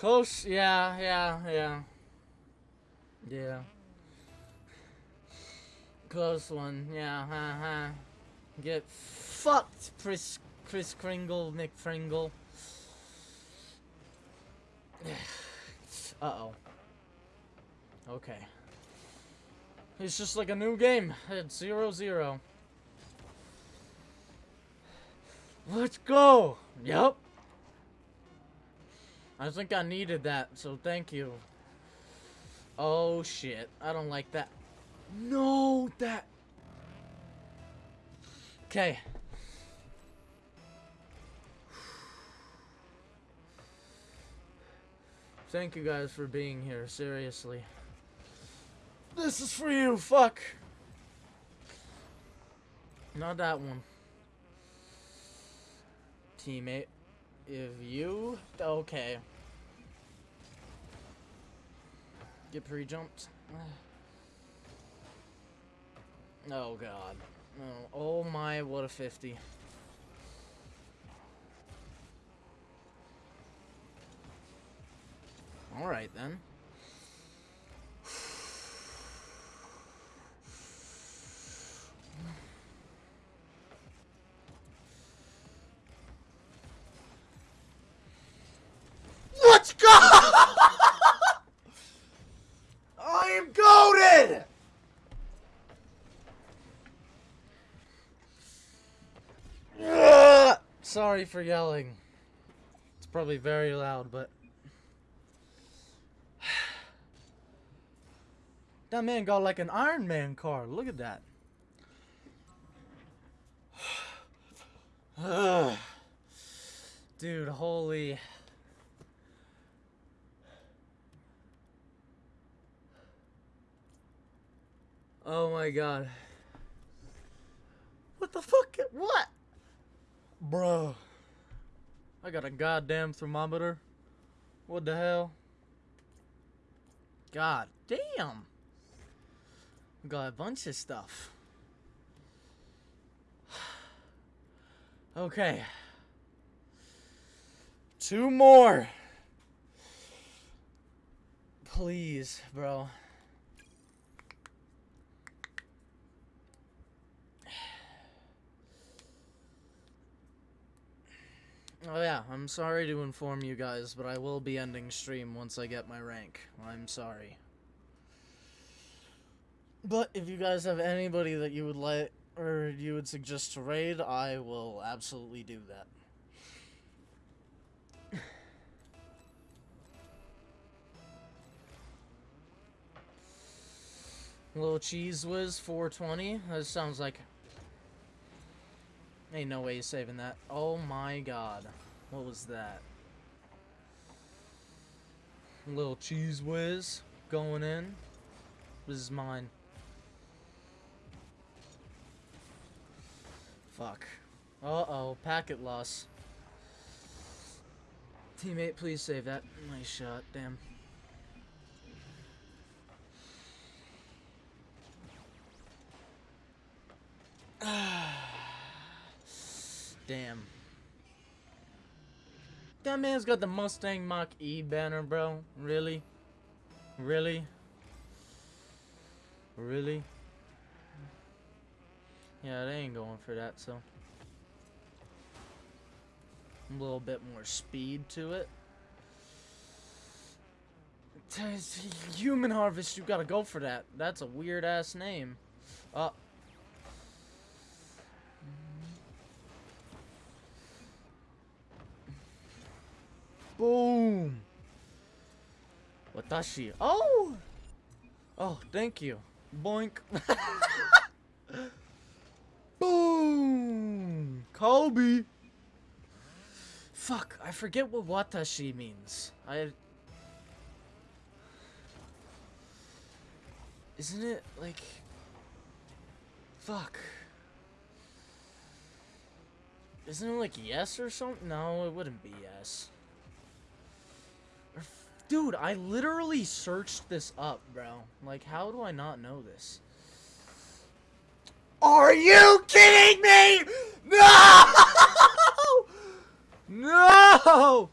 Close, yeah, yeah, yeah. Yeah. Close one, yeah. Get fucked, Chris, Chris Kringle, McFringle. Uh-oh. Okay. It's just like a new game. It's zero zero. Let's go! Yep. I think I needed that, so thank you. Oh shit. I don't like that. No, that... Okay. Thank you guys for being here, seriously. This is for you, fuck! Not that one. Teammate. If you... Okay. Get pre-jumped. Oh, God. Oh, oh, my, what a 50. Alright, then. Sorry for yelling. It's probably very loud, but. That man got like an Iron Man car. Look at that. Dude, holy. Oh my god. What the fuck? What? Bro. I got a goddamn thermometer. What the hell? God damn. Got a bunch of stuff. Okay. Two more. Please, bro. Oh yeah, I'm sorry to inform you guys, but I will be ending stream once I get my rank. I'm sorry. But if you guys have anybody that you would like or you would suggest to raid, I will absolutely do that. Little cheese whiz 420. That sounds like Ain't no way he's saving that. Oh my god. What was that? Little cheese whiz going in. This is mine. Fuck. Uh-oh, packet loss. Teammate, please save that. Nice shot, damn. Ah. Damn. That man's got the Mustang Mach-E banner, bro. Really? Really? Really? Yeah, they ain't going for that, so. A little bit more speed to it. Human Harvest, you gotta go for that. That's a weird ass name. Uh. Boom. Watashi. Oh! Oh, thank you. Boink. Boom! Kobe! Fuck, I forget what watashi means. I... Isn't it, like... Fuck. Isn't it like yes or something? No, it wouldn't be yes. Dude, I literally searched this up, bro. Like, how do I not know this? Are you kidding me? No! No!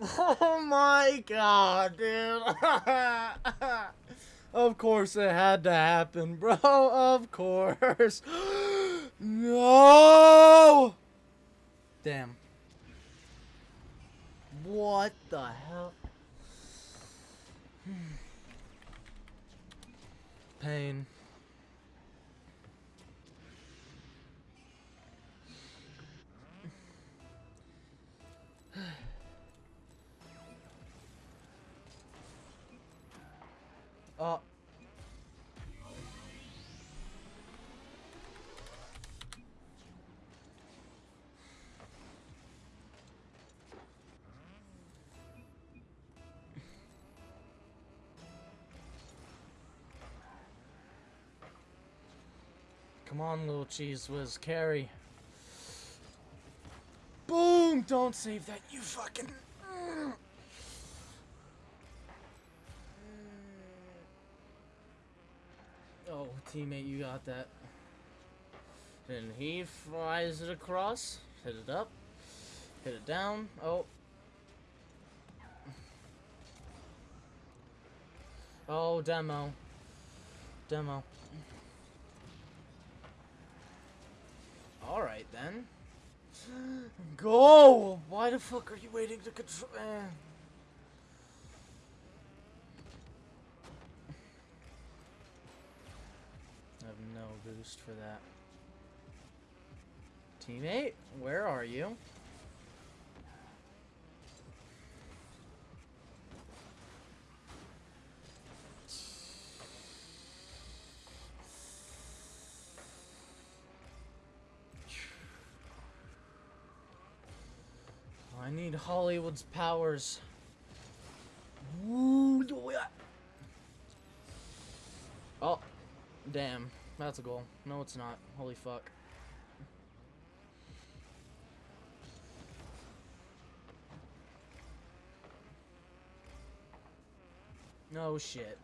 Oh my god, dude. of course it had to happen, bro. Of course. no! Damn. What the hell? Pain. oh. Come on, little cheese whiz, carry. Boom! Don't save that, you fucking... Mm. Oh, teammate, you got that. Then he flies it across, hit it up, hit it down. Oh. Oh, demo. Demo. Alright then. Go! Why the fuck are you waiting to control? Eh. I have no boost for that. Teammate, where are you? Need Hollywood's powers. Ooh, yeah. Oh, damn. That's a goal. No, it's not. Holy fuck. No shit.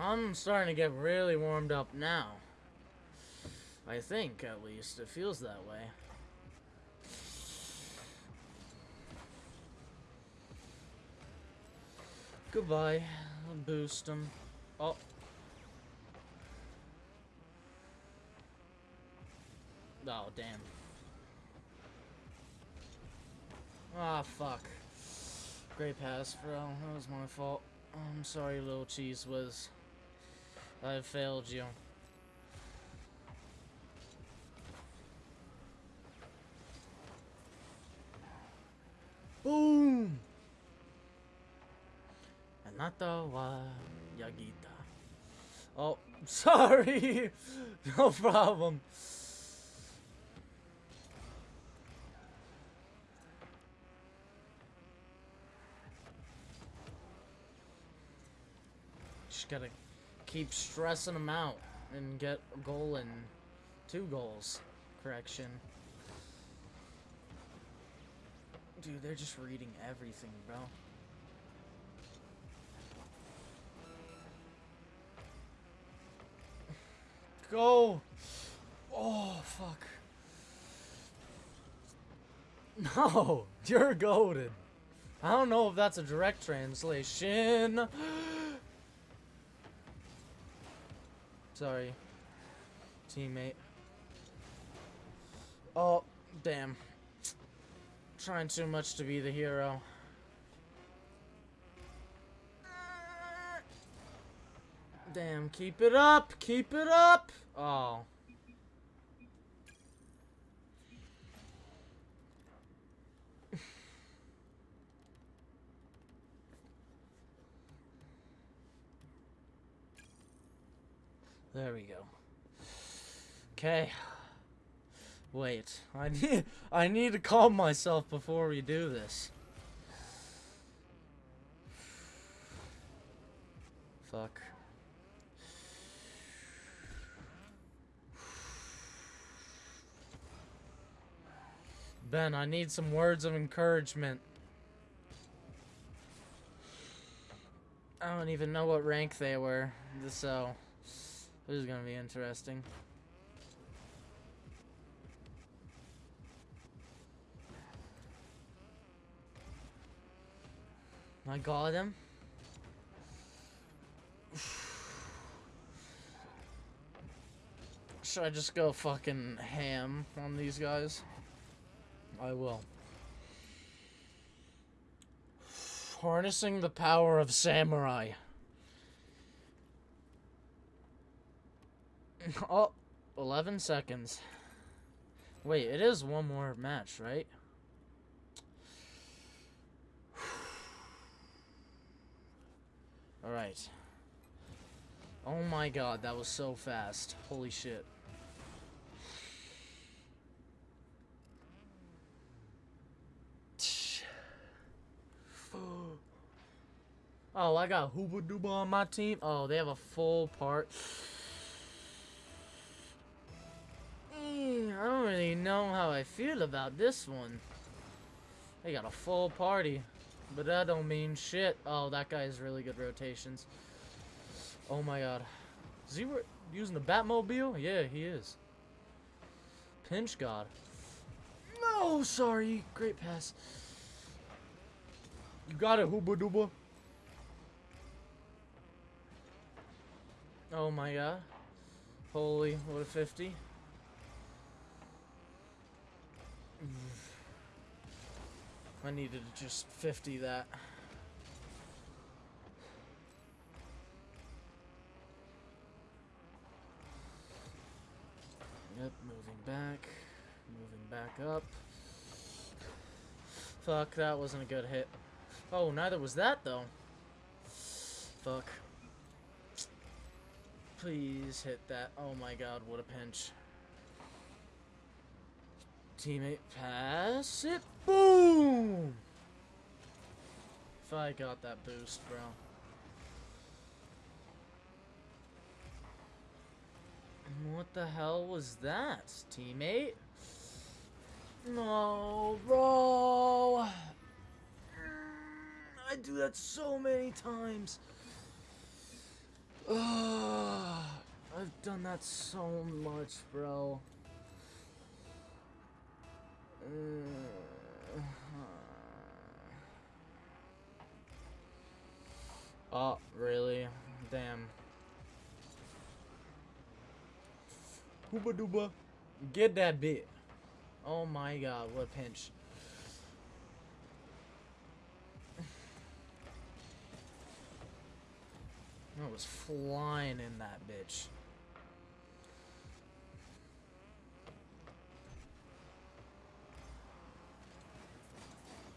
I'm starting to get really warmed up now. I think, at least. It feels that way. Goodbye. I'll boost him. Oh. Oh, damn. Ah, fuck. Great pass, bro. That was my fault. I'm sorry, little cheese whiz. I failed you. Boom! Anata wa Yagita. Oh, sorry! no problem. Just gotta keep stressing them out and get a goal and two goals. Correction. Dude, they're just reading everything, bro. Go! Oh, fuck. No, you're goaded. I don't know if that's a direct translation. Sorry. Teammate. Oh, damn. Trying too much to be the hero. Damn, keep it up! Keep it up! Oh. There we go. Okay. Wait, I need I need to calm myself before we do this. Fuck. Ben, I need some words of encouragement. I don't even know what rank they were, so this is gonna be interesting. I got him. Should I just go fucking ham on these guys? I will. Harnessing the power of samurai. Oh, 11 seconds. Wait, it is one more match, right? Alright. Oh my god, that was so fast. Holy shit. Oh, I got Hooba Dooba on my team. Oh, they have a full part. I don't really know how I feel about this one. They got a full party. But that don't mean shit. Oh, that guy has really good rotations. Oh my god. Is he using the Batmobile? Yeah, he is. Pinch God. No, sorry. Great pass. You got it, Hooba Dooba. Oh my god. Holy, what a 50. I needed to just 50 that. Yep, moving back. Moving back up. Fuck, that wasn't a good hit. Oh, neither was that, though. Fuck. Please hit that. Oh my god, what a pinch. Teammate, pass it. Boom! If I got that boost, bro. What the hell was that, teammate? No, bro. I do that so many times. Ugh, I've done that so much, bro. Oh, really? Damn. Hooba dooba. Get that bit. Oh my god, what a pinch. I was flying in that bitch.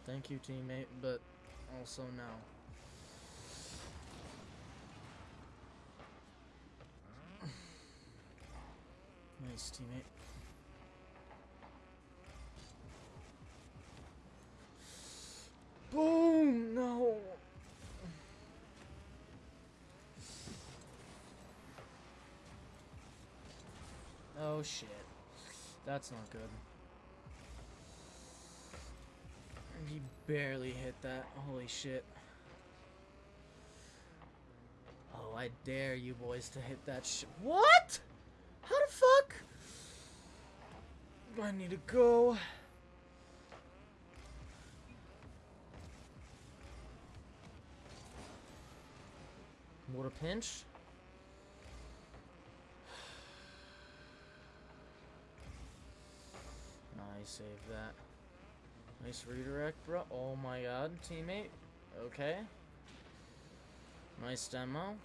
Thank you, teammate, but also no. nice, teammate. Boom! No! Oh shit. That's not good. He barely hit that. Holy shit. Oh, I dare you boys to hit that shit. What? How the fuck? I need to go. What a pinch. Nice, save that. Nice redirect, bro. Oh my god, teammate. Okay. Nice demo.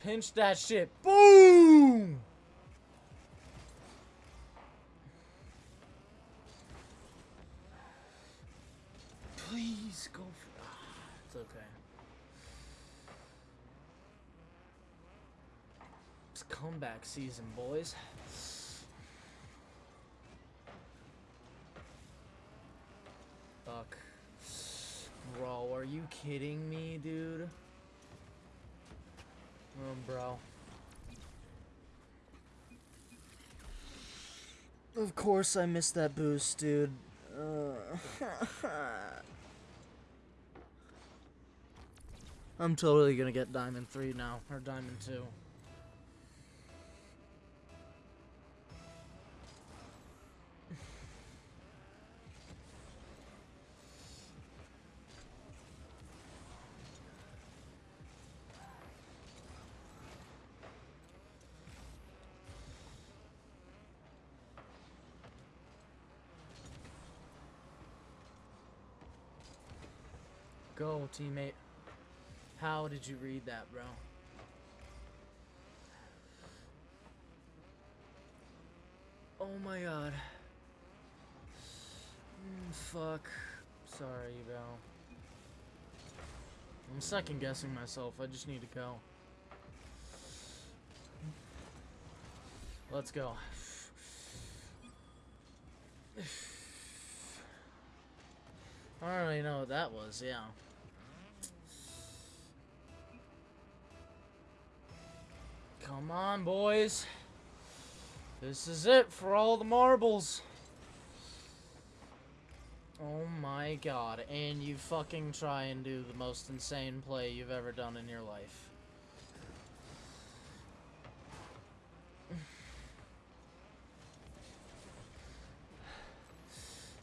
Pinch that shit. Boom! Please go for... Ah, it's okay. It's comeback season, boys. Fuck. Bro, are you kidding me, dude? Oh, bro. Of course I missed that boost, dude. Uh, I'm totally gonna get Diamond 3 now, or Diamond 2. Teammate. How did you read that, bro? Oh my god. Mm, fuck. Sorry, bro. I'm second guessing myself. I just need to go. Let's go. I don't really know what that was, yeah. Come on, boys. This is it for all the marbles. Oh my god, and you fucking try and do the most insane play you've ever done in your life.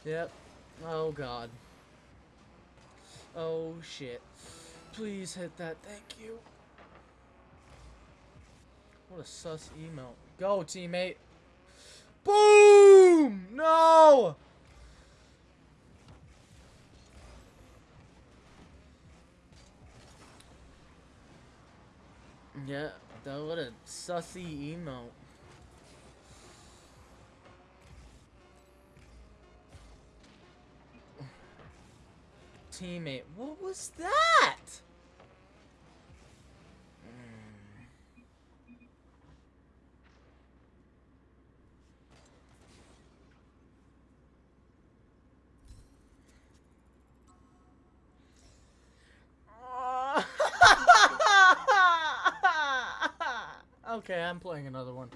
Yep. Oh god. Oh shit. Please hit that. Thank you. What a sus email. Go, teammate. Boom! No! Yeah, that what a sussy emote. Teammate, what was that? Okay, I'm playing another one.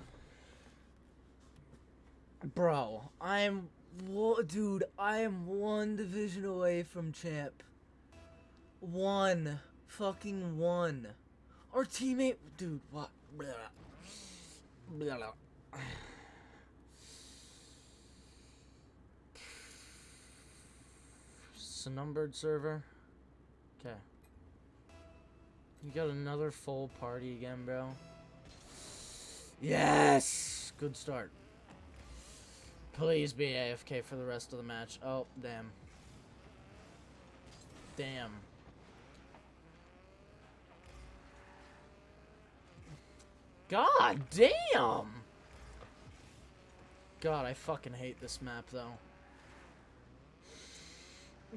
Bro, I'm dude, I am one division away from champ. One. Fucking one. Our teammate dude, what? Blah. Blah. It's a numbered server. Okay. You got another full party again, bro. Yes! Good start. Please be AFK for the rest of the match. Oh, damn. Damn. God damn! God, I fucking hate this map, though.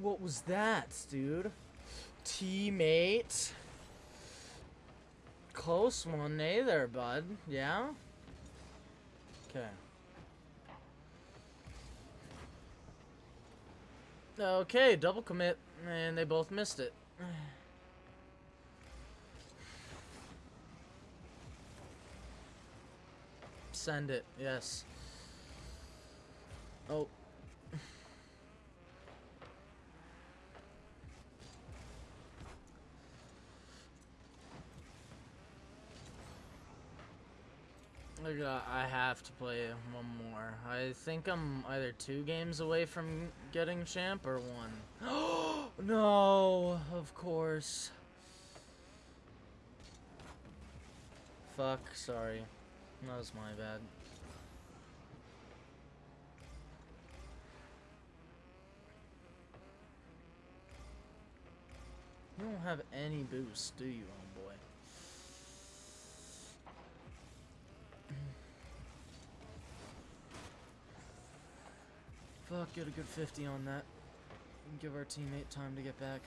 What was that, dude? Teammate? Close one, either, bud? Yeah? Okay. Okay, double commit, and they both missed it. Send it, yes. Oh. I got- uh, I have to play one more. I think I'm either two games away from getting champ or one. no, of course. Fuck, sorry. That was my bad. You don't have any boost, do you, homeboy? Fuck, get a good 50 on that. And give our teammate time to get back.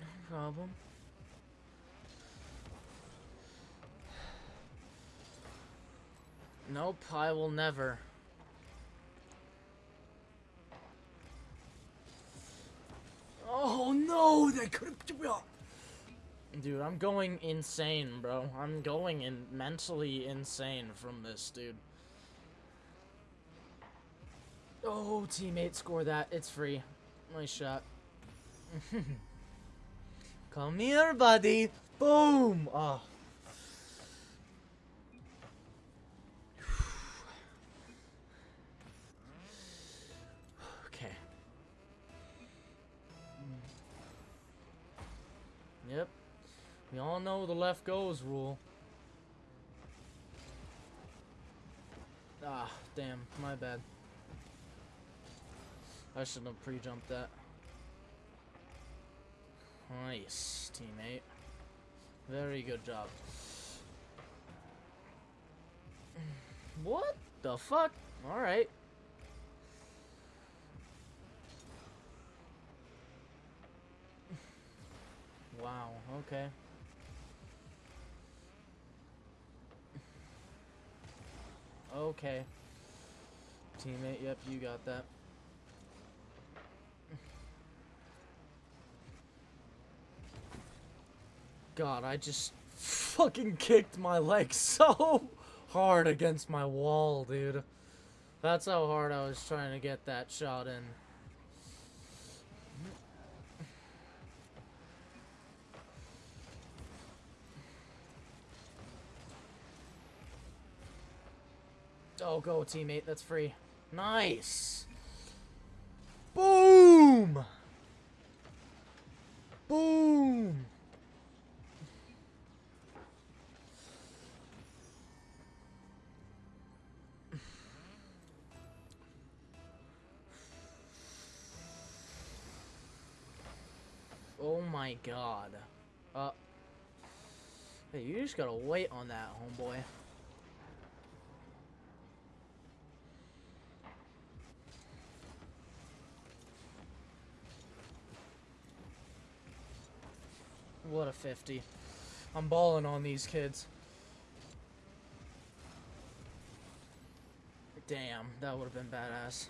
No problem. Nope, I will never. Oh no, they could have. Dude, I'm going insane, bro. I'm going in mentally insane from this, dude. Oh, teammate, score that. It's free. Nice shot. Come here, buddy. Boom. Oh. All know the left goes rule. Ah, damn, my bad. I shouldn't have pre-jumped that. Nice, teammate. Very good job. What the fuck? Alright. Wow, okay. Okay. Teammate, yep, you got that. God, I just fucking kicked my leg so hard against my wall, dude. That's how hard I was trying to get that shot in. Oh, go, teammate. That's free. Nice. Boom. Boom. Oh my god. Uh. Hey, you just gotta wait on that, homeboy. What a 50. I'm balling on these kids. Damn, that would have been badass.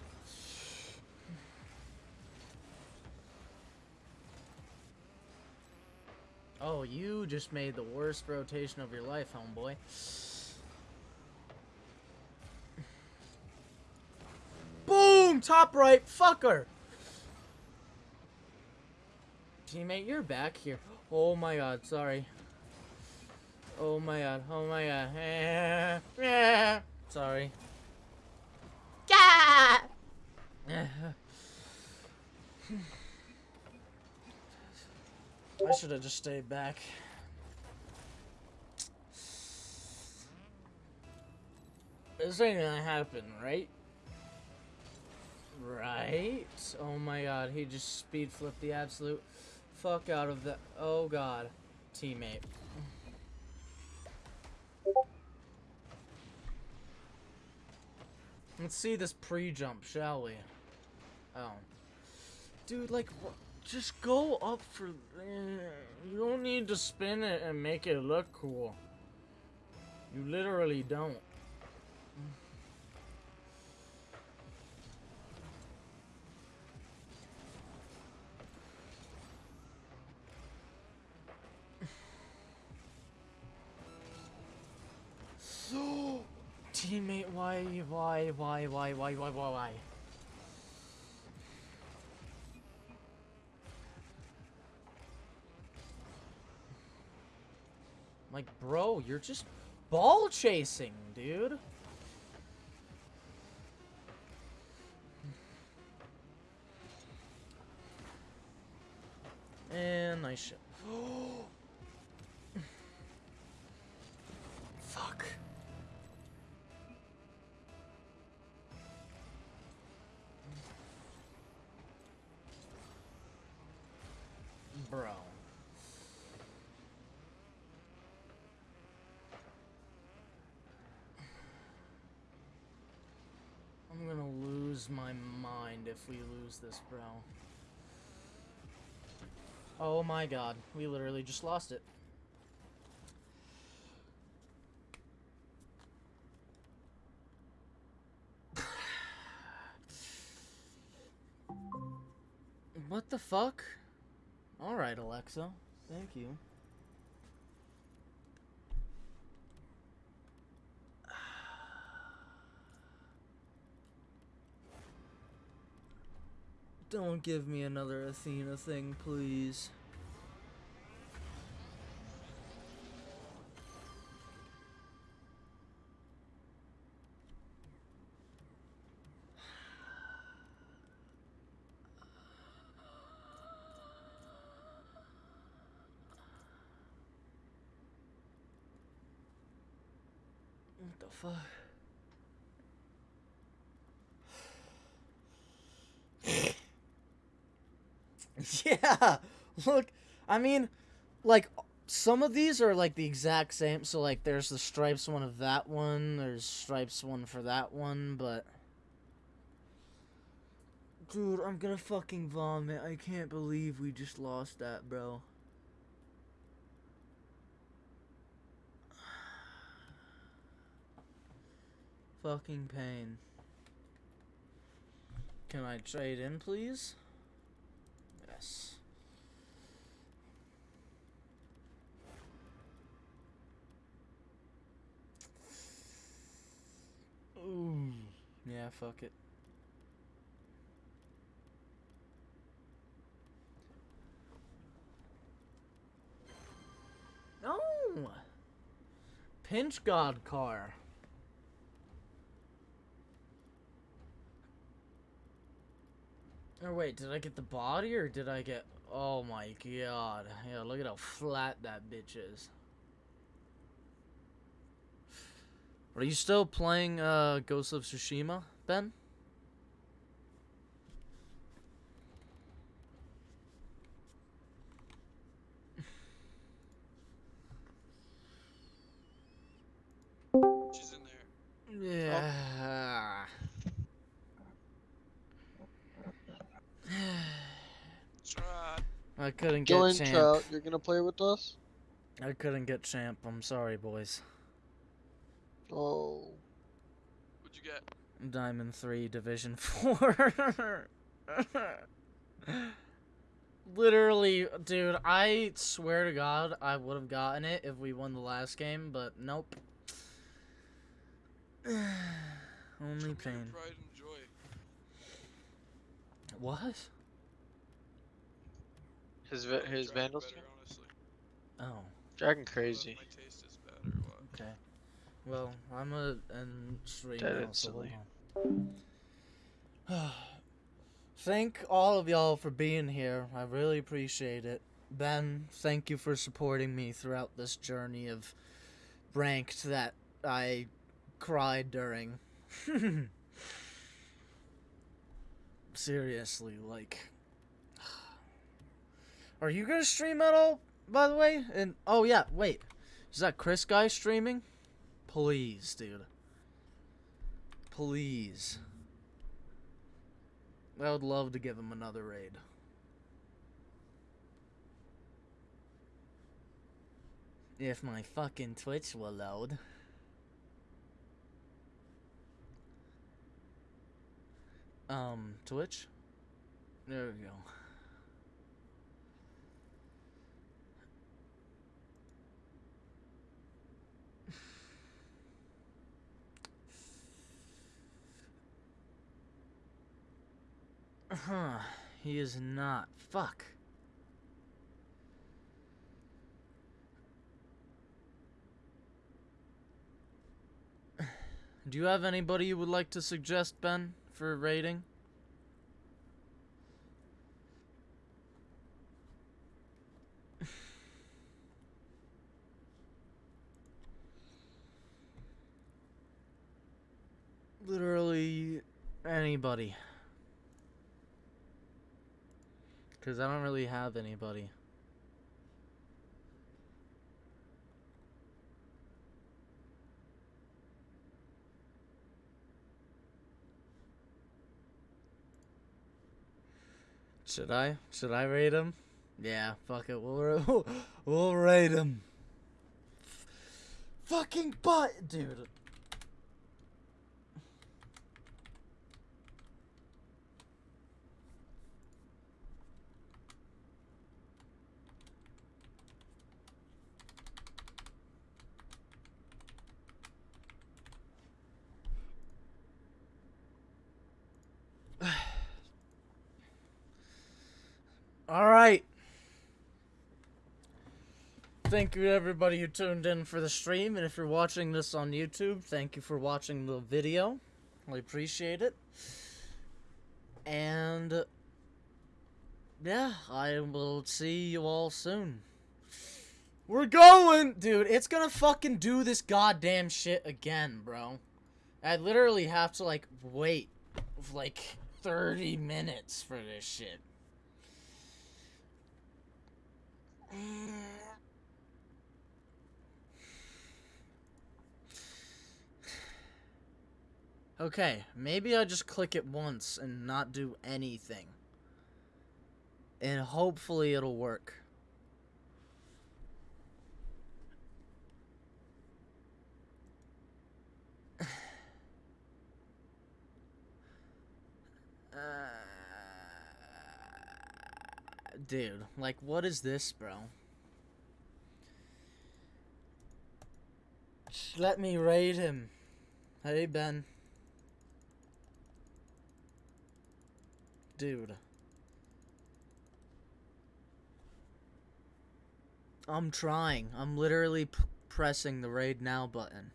Oh, you just made the worst rotation of your life, homeboy. Boom! Top right, fucker! Teammate, you're back here. Oh my god, sorry. Oh my god, oh my god. sorry. I should have just stayed back. This ain't gonna happen, right? Right? Oh my god, he just speed flipped the absolute fuck out of the... Oh god. Teammate. Let's see this pre-jump, shall we? Oh. Dude, like? Just go up for... Eh, you don't need to spin it and make it look cool. You literally don't. Teammate, why, why, why, why, why, why, why, why? Like, bro, you're just ball chasing, dude. And nice shot. Bro. I'm gonna lose my mind if we lose this, bro. Oh my god, we literally just lost it. what the fuck? Alright, Alexa. Thank you. Don't give me another Athena thing, please. What the fuck? yeah, look, I mean, like, some of these are, like, the exact same. So, like, there's the stripes one of that one. There's stripes one for that one, but... Dude, I'm gonna fucking vomit. I can't believe we just lost that, bro. Fucking pain. Can I trade in, please? Yes. Ooh. Yeah, fuck it. No! Pinch God car. Or wait, did I get the body or did I get... Oh my god. Yeah, look at how flat that bitch is. Are you still playing uh, Ghost of Tsushima, Ben? She's in there. Yeah. Try. I couldn't get Join champ. Trout, you're gonna play with us? I couldn't get champ. I'm sorry, boys. Oh. What'd you get? Diamond 3, Division 4. Literally, dude, I swear to God, I would have gotten it if we won the last game, but nope. Only pain. Pride and joy. What? His va- his Dragon Vandals? better. Oh, Dragon I don't know if crazy. My taste is bad or what. okay. Well, I'm a end stream Dead now, so hold Thank all of y'all for being here. I really appreciate it. Ben, thank you for supporting me throughout this journey of ranked that I cried during. Seriously, like. Are you gonna stream at all, by the way? And oh yeah, wait, is that Chris guy streaming? Please, dude. Please. I would love to give him another raid. If my fucking Twitch will load. Um, Twitch? There we go. Huh. He is not. Fuck. Do you have anybody you would like to suggest, Ben, for a rating? Literally anybody. Because I don't really have anybody. Should I? Should I rate him? Yeah, fuck it. We'll, we'll rate him. Fucking butt, dude. All right. Thank you to everybody who tuned in for the stream, and if you're watching this on YouTube, thank you for watching the video. I appreciate it. And yeah, I will see you all soon. We're going, dude. It's gonna fucking do this goddamn shit again, bro. I literally have to like wait like 30 minutes for this shit. Okay, maybe I just click it once and not do anything. And hopefully it'll work. Uh, dude, like, what is this, bro? Let me raid him. Hey, Ben. Dude. I'm trying. I'm literally pressing the raid now button.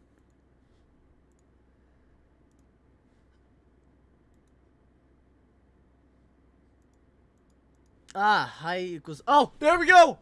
Ah, high equals. Oh, there we go!